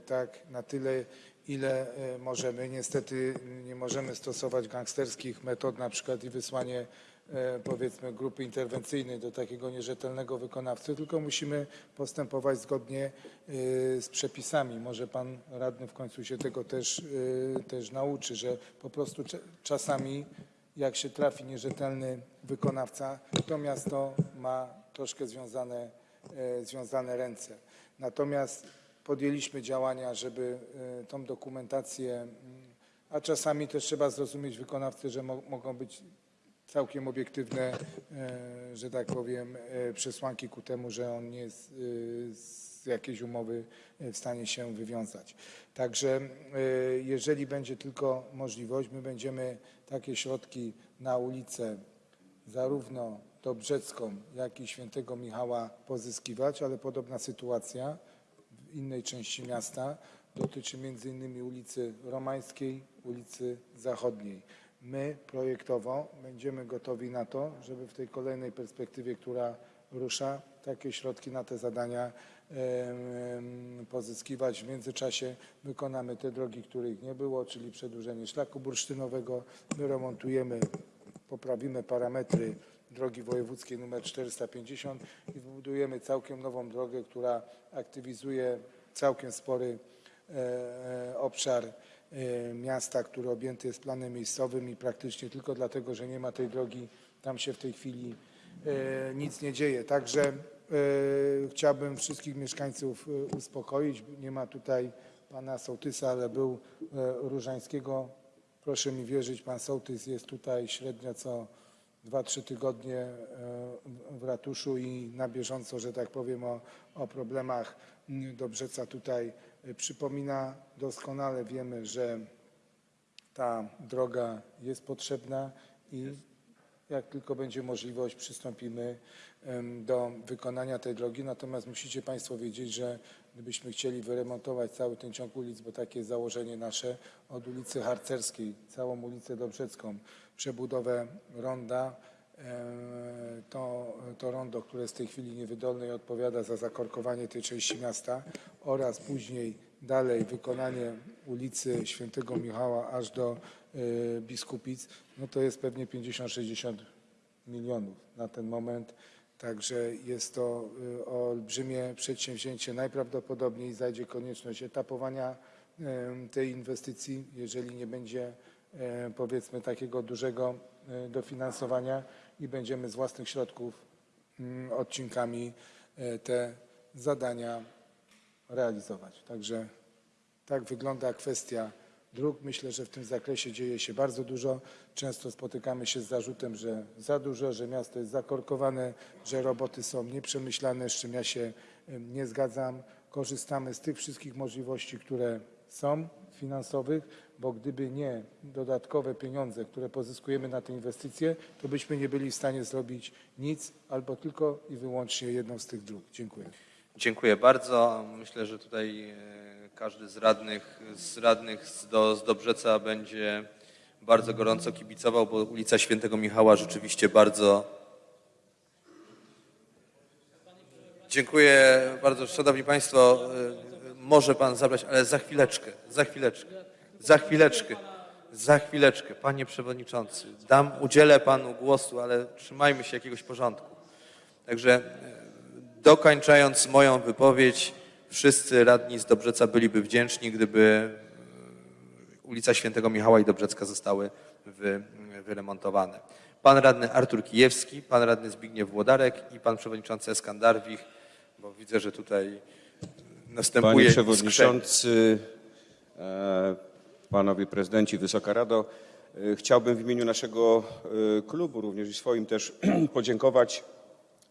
tak na tyle, ile e, możemy. Niestety nie możemy stosować gangsterskich metod, na przykład i wysłanie e, powiedzmy grupy interwencyjnej do takiego nierzetelnego wykonawcy, tylko musimy postępować zgodnie e, z przepisami. Może pan radny w końcu się tego też, też nauczy, że po prostu czasami jak się trafi nierzetelny wykonawca, to miasto ma troszkę związane, związane ręce. Natomiast podjęliśmy działania, żeby e, tą dokumentację, a czasami też trzeba zrozumieć wykonawcy, że mo- mogą być całkiem obiektywne, e, że tak powiem, e, przesłanki ku temu, że on nie jest z jakiejś umowy w stanie się wywiązać. Także jeżeli będzie tylko możliwość, my będziemy takie środki na ulicę zarówno Dobrzecką, jak i Świętego Michała pozyskiwać, ale podobna sytuacja innej części miasta dotyczy między innymi ulicy Romańskiej, ulicy Zachodniej. My projektowo będziemy gotowi na to, żeby w tej kolejnej perspektywie, która rusza, takie środki na te zadania pozyskiwać. W międzyczasie wykonamy te drogi, których nie było, czyli przedłużenie szlaku bursztynowego. My remontujemy, poprawimy parametry drogi wojewódzkiej nr 450 i wybudujemy całkiem nową drogę, która aktywizuje całkiem spory e, e, obszar e, miasta, który objęty jest planem miejscowym i praktycznie tylko dlatego, że nie ma tej drogi, tam się w tej chwili nic nie dzieje. Także chciałbym wszystkich mieszkańców uspokoić. Nie ma tutaj pana sołtysa, ale był Różańskiego. Proszę mi wierzyć, pan sołtys jest tutaj średnio co 2-3 tygodnie e, w- ratuszu i na bieżąco, że tak powiem, o, o problemach Dobrzeca tutaj e, przypomina. Doskonale wiemy, że ta droga jest potrzebna i jak tylko będzie możliwość, przystąpimy do wykonania tej drogi. Natomiast musicie Państwo wiedzieć, że gdybyśmy chcieli wyremontować cały ten ciąg ulic, bo takie jest założenie nasze, od ulicy Harcerskiej, całą ulicę Dobrzecką, przebudowę ronda, to, to rondo, które jest w tej chwili niewydolne i odpowiada za zakorkowanie tej części miasta oraz później dalej wykonanie ulicy Świętego Michała aż do Biskupic, no to jest pewnie 50-60 milionów na ten moment. Także jest to y, olbrzymie przedsięwzięcie. Najprawdopodobniej zajdzie konieczność etapowania em, tej inwestycji, jeżeli nie będzie powiedzmy takiego dużego dofinansowania i będziemy z własnych środków mm, odcinkami te zadania realizować. Także tak wygląda kwestia dróg. Myślę, że w tym zakresie dzieje się bardzo dużo. Często spotykamy się z zarzutem, że za dużo, że miasto jest zakorkowane, że roboty są nieprzemyślane, z czym ja się nie zgadzam. Korzystamy z tych wszystkich możliwości, które są finansowych, bo gdyby nie dodatkowe pieniądze, które pozyskujemy na te inwestycje, to byśmy nie byli w stanie zrobić nic albo tylko i wyłącznie jedną z tych dróg. Dziękuję. Dziękuję bardzo. Myślę, że tutaj e, każdy z radnych, z radnych z, do, z Dobrzeca będzie bardzo gorąco kibicował, bo ulica Świętego Michała rzeczywiście bardzo. Dziękuję bardzo. Szanowni Państwo, e, może Pan zabrać, ale za chwileczkę, za chwileczkę, za chwileczkę, za chwileczkę. Panie Przewodniczący, dam, udzielę Panu głosu, ale trzymajmy się jakiegoś porządku. Także e, dokończając moją wypowiedź, wszyscy radni z Dobrzeca byliby wdzięczni, gdyby e, ulica Świętego Michała i Dobrzecka zostały wy, wyremontowane. Pan radny Artur Kijewski, pan radny Zbigniew Włodarek i pan przewodniczący Eskandarwich, bo widzę, że tutaj następuje Panie. Przewodniczący, e, Panowie Prezydenci, Wysoka Rado, e, chciałbym w imieniu naszego klubu, również i swoim też podziękować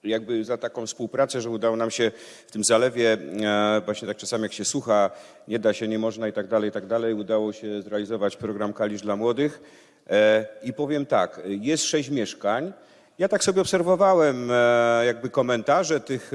jakby za taką współpracę, że udało nam się w tym zalewie, e, właśnie tak czasami jak się słucha, nie da się, nie można i tak dalej, i tak dalej, udało się zrealizować program Kalisz dla Młodych. E, I powiem tak, jest sześć mieszkań. Ja tak sobie obserwowałem e, jakby komentarze tych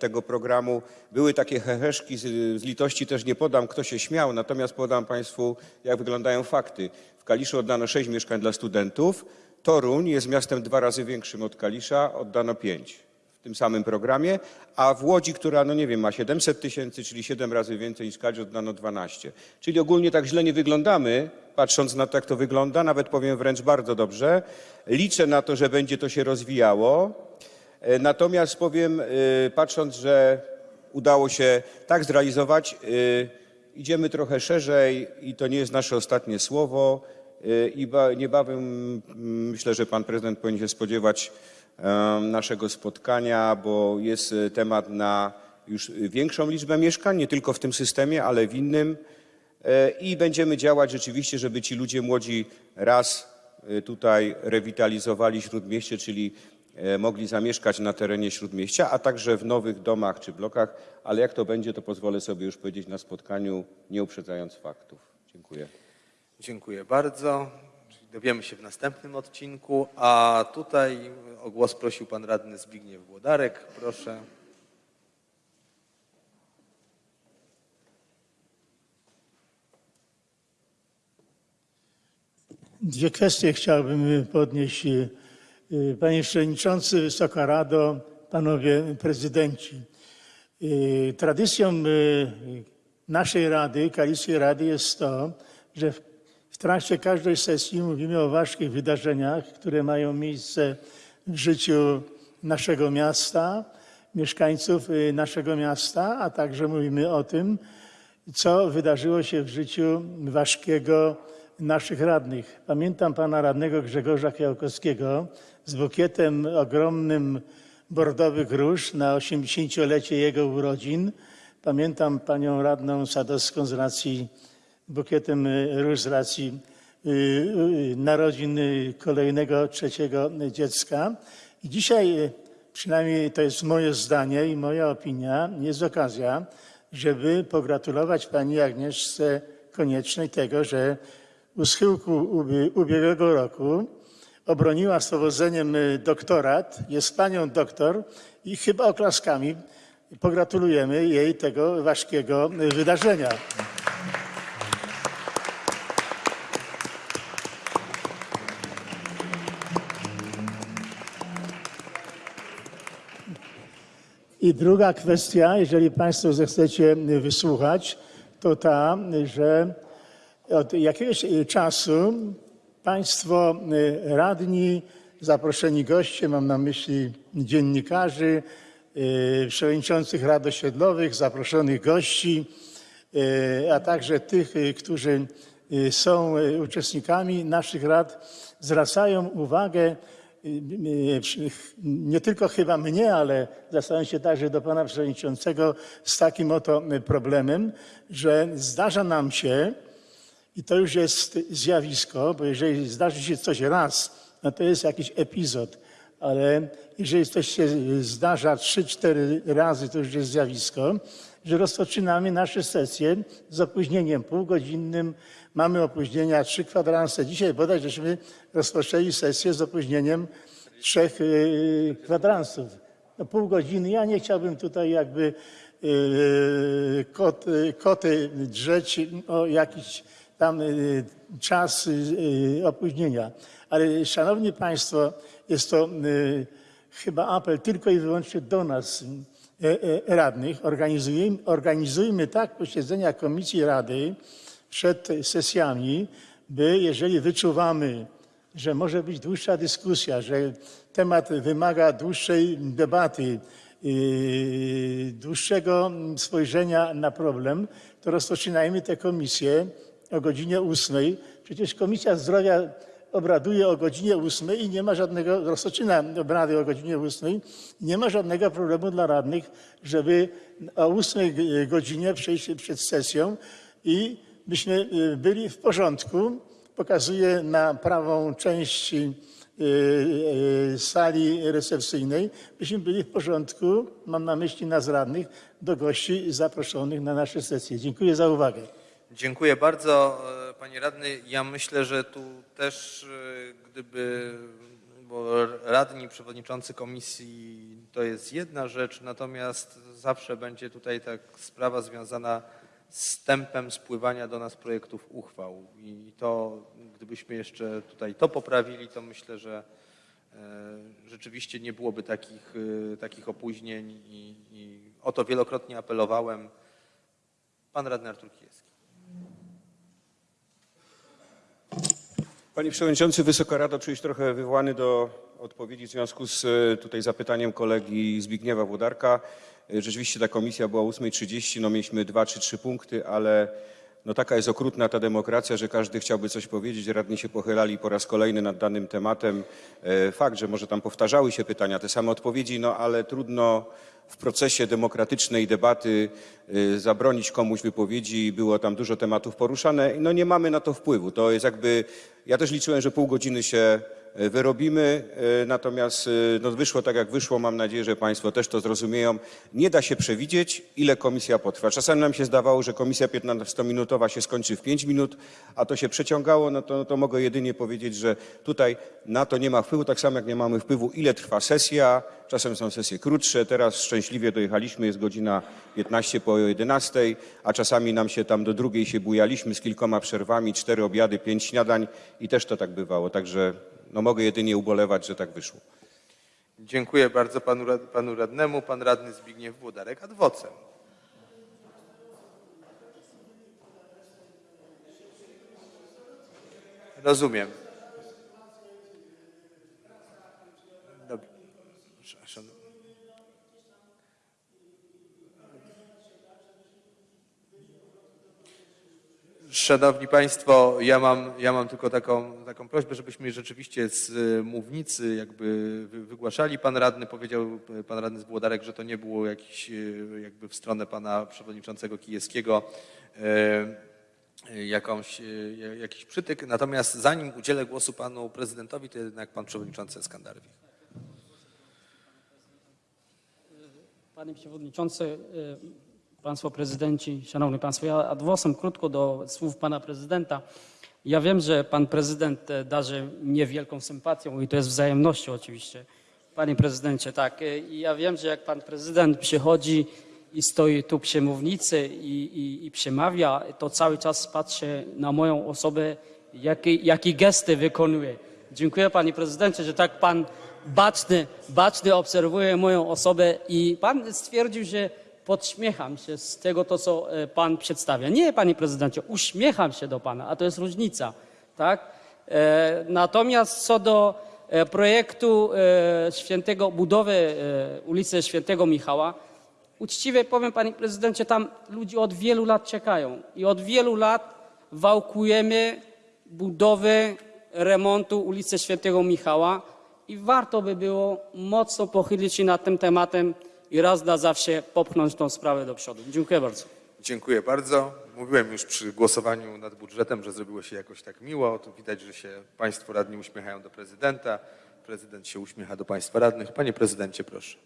tego programu. Były takie heheszki, z litości też nie podam, kto się śmiał, natomiast podam Państwu, jak wyglądają fakty. W Kaliszu oddano sześć mieszkań dla studentów. Toruń jest miastem dwa razy większym od Kalisza, oddano pięć w tym samym programie, a w Łodzi, która, no nie wiem, ma 700 tysięcy, czyli siedem razy więcej niż Kalisz, oddano 12. Czyli ogólnie tak źle nie wyglądamy, patrząc na to, jak to wygląda, nawet powiem wręcz bardzo dobrze. Liczę na to, że będzie to się rozwijało. E, Natomiast powiem, e, patrząc, że udało się tak zrealizować, e, idziemy trochę szerzej i to nie jest nasze ostatnie słowo. E, I ba- niebawem mm, myślę, że pan prezydent powinien się spodziewać naszego spotkania, bo jest e, temat na już większą liczbę mieszkań, nie tylko w tym systemie, ale w innym. I będziemy działać rzeczywiście, żeby ci ludzie młodzi raz tutaj rewitalizowali Śródmieście, czyli e, mogli zamieszkać na terenie Śródmieścia, a także w nowych domach czy blokach, ale jak to będzie, to pozwolę sobie już powiedzieć na spotkaniu, nie uprzedzając faktów. Dziękuję. Dziękuję bardzo. Dowiemy się w następnym odcinku, a tutaj o głos prosił pan radny Zbigniew Włodarek. Proszę. Dwie kwestie chciałbym podnieść. Panie Przewodniczący, Wysoka Rado, Panowie Prezydenci. Tradycją naszej Rady, Kaliskiej Rady jest to, że w- trakcie każdej sesji mówimy o ważkich wydarzeniach, które mają miejsce w życiu naszego miasta, mieszkańców y, naszego miasta, a także mówimy o tym, co wydarzyło się w życiu ważkiego naszych radnych. Pamiętam pana radnego Grzegorza Kwiałkowskiego z bukietem ogromnym bordowych róż na 80-lecie jego urodzin. Pamiętam panią radną Sadowską z racji bukietem róż z racji y, y, narodzin y, kolejnego, trzeciego dziecka. I dzisiaj, przynajmniej to jest moje zdanie i moja opinia, jest okazja, żeby pogratulować pani Agnieszce Koniecznej tego, że u schyłku ubie- ubiegłego roku obroniła z powodzeniem doktorat, jest panią doktor i chyba oklaskami pogratulujemy jej tego ważkiego wydarzenia. I druga kwestia, jeżeli Państwo zechcecie wysłuchać, to ta, że od jakiegoś czasu Państwo y, radni zaproszeni goście, mam na myśli dziennikarzy, y, przewodniczących rad osiedlowych, zaproszonych gości, a także tych, którzy są uczestnikami naszych rad, zwracają uwagę nie tylko chyba mnie, ale zwracają się także do pana przewodniczącego z takim oto y, problemem, że zdarza nam się, i to już jest zjawisko, bo jeżeli zdarzy się coś raz, no to jest jakiś epizod, ale jeżeli coś się zdarza trzy, cztery razy, to już jest zjawisko, że rozpoczynamy nasze sesje z opóźnieniem półgodzinnym, mamy opóźnienia trzy kwadranse. Dzisiaj bodaj żeśmy rozpoczęli sesję z opóźnieniem trzech yy, kwadransów. No pół godziny. Ja nie chciałbym tutaj jakby yy, kot, yy, koty drzeć o jakiś tam czas opóźnienia. Ale szanowni państwo, jest to chyba apel tylko i wyłącznie do nas, radnych. Organizujemy, organizujmy tak posiedzenia Komisji Rady przed sesjami, by jeżeli wyczuwamy, że może być dłuższa dyskusja, że temat wymaga dłuższej debaty, yy, dłuższego spojrzenia na problem, to rozpoczynajmy tę komisję o godzinie ósmej. Przecież Komisja Zdrowia obraduje o godzinie ósmej i nie ma żadnego, rozpoczyna obrady o godzinie ósmej, nie ma żadnego problemu dla radnych, żeby o ósmej godzinie przejść przed sesją i byśmy y, byli w porządku. Pokazuję na prawą część y, y, sali recepcyjnej, byśmy byli w porządku, mam na myśli nas radnych, do gości zaproszonych na nasze sesje. Dziękuję za uwagę. Dziękuję bardzo, e, panie radny. Ja myślę, że tu też e, gdyby, bo radni, przewodniczący komisji to jest jedna rzecz, natomiast zawsze będzie tutaj tak sprawa związana z tempem spływania do nas projektów uchwał. I to, gdybyśmy jeszcze tutaj to poprawili, to myślę, że e, rzeczywiście nie byłoby takich, e, takich opóźnień i, i o to wielokrotnie apelowałem. Pan radny Artur Kijewski. Panie Przewodniczący, Wysoka Rado, czuję się trochę wywołany do odpowiedzi w związku z e, tutaj zapytaniem kolegi Zbigniewa Włodarka. E, Rzeczywiście ta komisja była o 8.30, no mieliśmy dwa czy trzy punkty, ale no taka jest okrutna ta demokracja, że każdy chciałby coś powiedzieć. Radni się pochylali po raz kolejny nad danym tematem. E, Fakt, że może tam powtarzały się pytania, te same odpowiedzi, no ale trudno w procesie demokratycznej debaty y, zabronić komuś wypowiedzi. Było tam dużo tematów poruszane. No nie mamy na to wpływu. To jest jakby, ja też liczyłem, że pół godziny się wyrobimy, y, natomiast y, no wyszło tak jak wyszło. Mam nadzieję, że Państwo też to zrozumieją. Nie da się przewidzieć, ile komisja potrwa. Czasami nam się zdawało, że komisja 15-minutowa się skończy w 5 minut, a to się przeciągało, no to, no to mogę jedynie powiedzieć, że tutaj na to nie ma wpływu, tak samo jak nie mamy wpływu, ile trwa sesja. Czasem są sesje krótsze, teraz szczęśliwie dojechaliśmy, jest godzina 15 po 11, a czasami nam się tam do drugiej się bujaliśmy z kilkoma przerwami, cztery obiady, pięć śniadań i też to tak bywało, także no mogę jedynie ubolewać, że tak wyszło. Dziękuję bardzo panu, panu radnemu. Pan radny Zbigniew Włodarek adwocem. Rozumiem. Dobrze. Szan- Szanowni Państwo, ja mam, ja mam tylko taką, taką prośbę, żebyśmy rzeczywiście z y, mównicy jakby wy- wygłaszali. Pan radny powiedział, pan radny z Włodarek, że to nie było jakiś y, jakby w stronę pana przewodniczącego Kijewskiego y, jakąś, ja- jakiś przytyk. Natomiast zanim udzielę głosu panu prezydentowi, to jednak pan przewodniczący Skandarwich. Panie Przewodniczący, Państwo Prezydenci, Szanowni Państwo, ja adwosem krótko do słów Pana Prezydenta. Ja wiem, że Pan Prezydent e, darzy mnie wielką sympatią i to jest wzajemnością oczywiście. Panie Prezydencie, tak. I ja wiem, że jak Pan Prezydent przychodzi i stoi tu przy mównicy i, i, i przemawia, to cały czas patrzy na moją osobę, jakie, jakie gesty wykonuje. Dziękuję Panie Prezydencie, że tak Pan baczny, baczny obserwuje moją osobę i Pan stwierdził, że podśmiecham się z tego, to co e, Pan przedstawia. Nie, Panie Prezydencie, uśmiecham się do Pana, a to jest różnica, tak? E, natomiast co do e, projektu świętego, budowy ulicy Świętego Michała. Uczciwie powiem, panie prezydencie, tam ludzie od wielu lat czekają i od wielu lat wałkujemy budowę remontu ulicy Świętego Michała i warto by było mocno pochylić się nad tym tematem i raz na zawsze popchnąć tą sprawę do przodu. Dziękuję bardzo. Dziękuję bardzo. Mówiłem już przy głosowaniu nad budżetem, że zrobiło się jakoś tak miło. Tu widać, że się Państwo radni uśmiechają do prezydenta. Prezydent się uśmiecha do Państwa radnych. Panie prezydencie, proszę.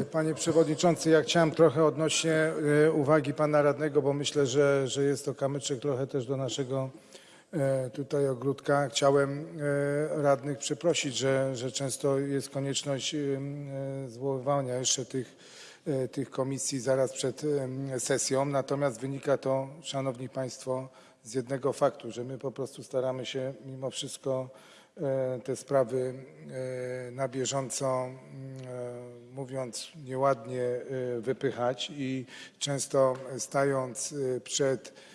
E, Panie Przewodniczący, ja chciałem trochę odnośnie e, uwagi Pana Radnego, bo myślę, że, że jest to kamyczek trochę też do naszego tutaj ogródka. Chciałem e, radnych przeprosić, że, że często jest konieczność e, e, zwoływania jeszcze tych, e, tych komisji zaraz przed e, sesją. Natomiast wynika to, Szanowni Państwo, z jednego faktu, że my po prostu staramy się mimo wszystko e, te sprawy e, na bieżąco, e, mówiąc nieładnie, e, wypychać i często stając e, przed e,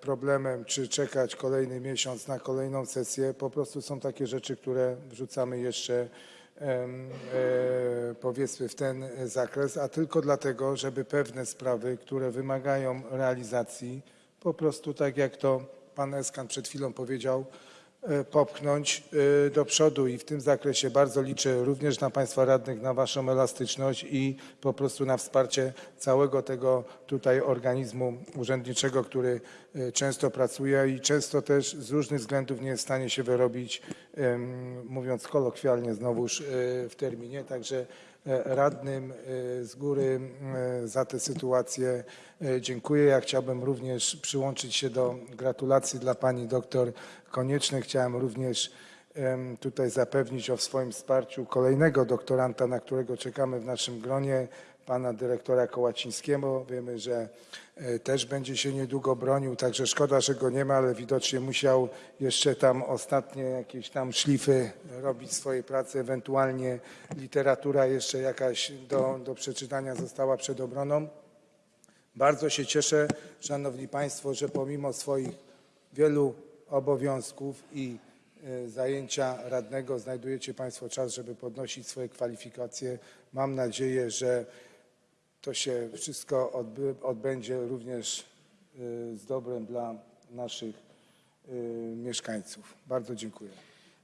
problemem, czy czekać kolejny miesiąc na kolejną sesję, po prostu są takie rzeczy, które wrzucamy jeszcze e, powiedzmy w ten zakres, a tylko dlatego, żeby pewne sprawy, które wymagają realizacji, po prostu tak jak to pan Eskan przed chwilą powiedział, e, popchnąć e, do przodu i w tym zakresie bardzo liczę również na Państwa radnych, na Waszą elastyczność i po prostu na wsparcie całego tego tutaj organizmu urzędniczego, który e, często pracuje i często też z różnych względów nie jest w stanie się wyrobić, mówiąc kolokwialnie znowuż e, w terminie. Także e, radnym e, z góry e, za tę sytuację e, dziękuję. Ja chciałbym również przyłączyć się do gratulacji dla pani doktor Koniecznej. Chciałem również tutaj zapewnić o swoim wsparciu kolejnego doktoranta, na którego czekamy w naszym gronie, pana dyrektora Kołacińskiego. Wiemy, że e, też będzie się niedługo bronił, także szkoda, że go nie ma, ale widocznie musiał jeszcze tam ostatnie jakieś tam szlify robić swojej pracy, ewentualnie literatura jeszcze jakaś do, do przeczytania została przed obroną. Bardzo się cieszę, Szanowni Państwo, że pomimo swoich wielu obowiązków i e, zajęcia radnego znajdujecie Państwo czas, żeby podnosić swoje kwalifikacje. Mam nadzieję, że to się wszystko odbędzie również e, z dobrem dla naszych e, mieszkańców. Bardzo dziękuję.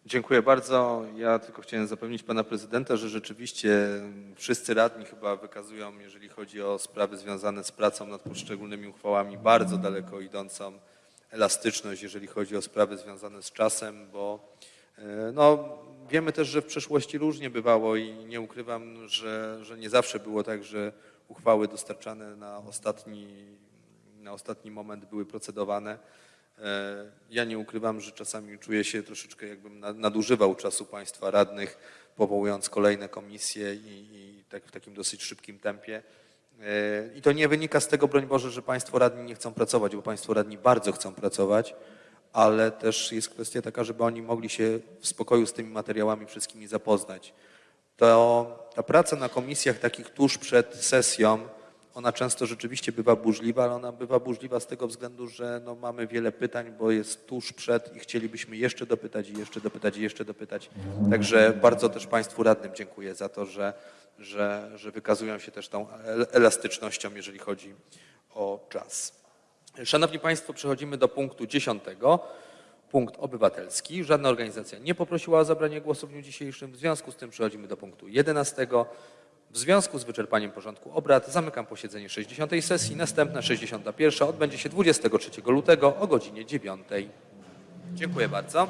Dziękuję bardzo. Ja tylko chciałem zapewnić pana prezydenta, że rzeczywiście wszyscy radni chyba wykazują, jeżeli chodzi o sprawy związane z pracą nad poszczególnymi uchwałami, bardzo daleko idącą elastyczność, jeżeli chodzi o sprawy związane z czasem, bo e, no, wiemy też, że w przeszłości różnie bywało i nie ukrywam, że, że nie zawsze było tak, że uchwały dostarczane na ostatni, na ostatni moment były procedowane. E, Ja nie ukrywam, że czasami czuję się troszeczkę jakbym na- nadużywał czasu państwa radnych, powołując kolejne komisje i, i tak w takim dosyć szybkim tempie. E, I to nie wynika z tego, broń Boże, że państwo radni nie chcą pracować, bo państwo radni bardzo chcą pracować, ale też jest kwestia taka, żeby oni mogli się w spokoju z tymi materiałami wszystkimi zapoznać. To ta praca na komisjach takich tuż przed sesją, ona często rzeczywiście bywa burzliwa, ale ona bywa burzliwa z tego względu, że no mamy wiele pytań, bo jest tuż przed i chcielibyśmy jeszcze dopytać i jeszcze dopytać i jeszcze dopytać. Także bardzo też Państwu radnym dziękuję za to, że, że, że wykazują się też tą el- elastycznością, jeżeli chodzi o czas. Szanowni Państwo, przechodzimy do punktu dziesiątego. Punkt obywatelski. Żadna organizacja nie poprosiła o zabranie głosu w dniu dzisiejszym. W związku z tym przechodzimy do punktu 11. W związku z wyczerpaniem porządku obrad zamykam posiedzenie 60. sesji. Następna 61. odbędzie się 23 lutego o godzinie 9. Dziękuję bardzo.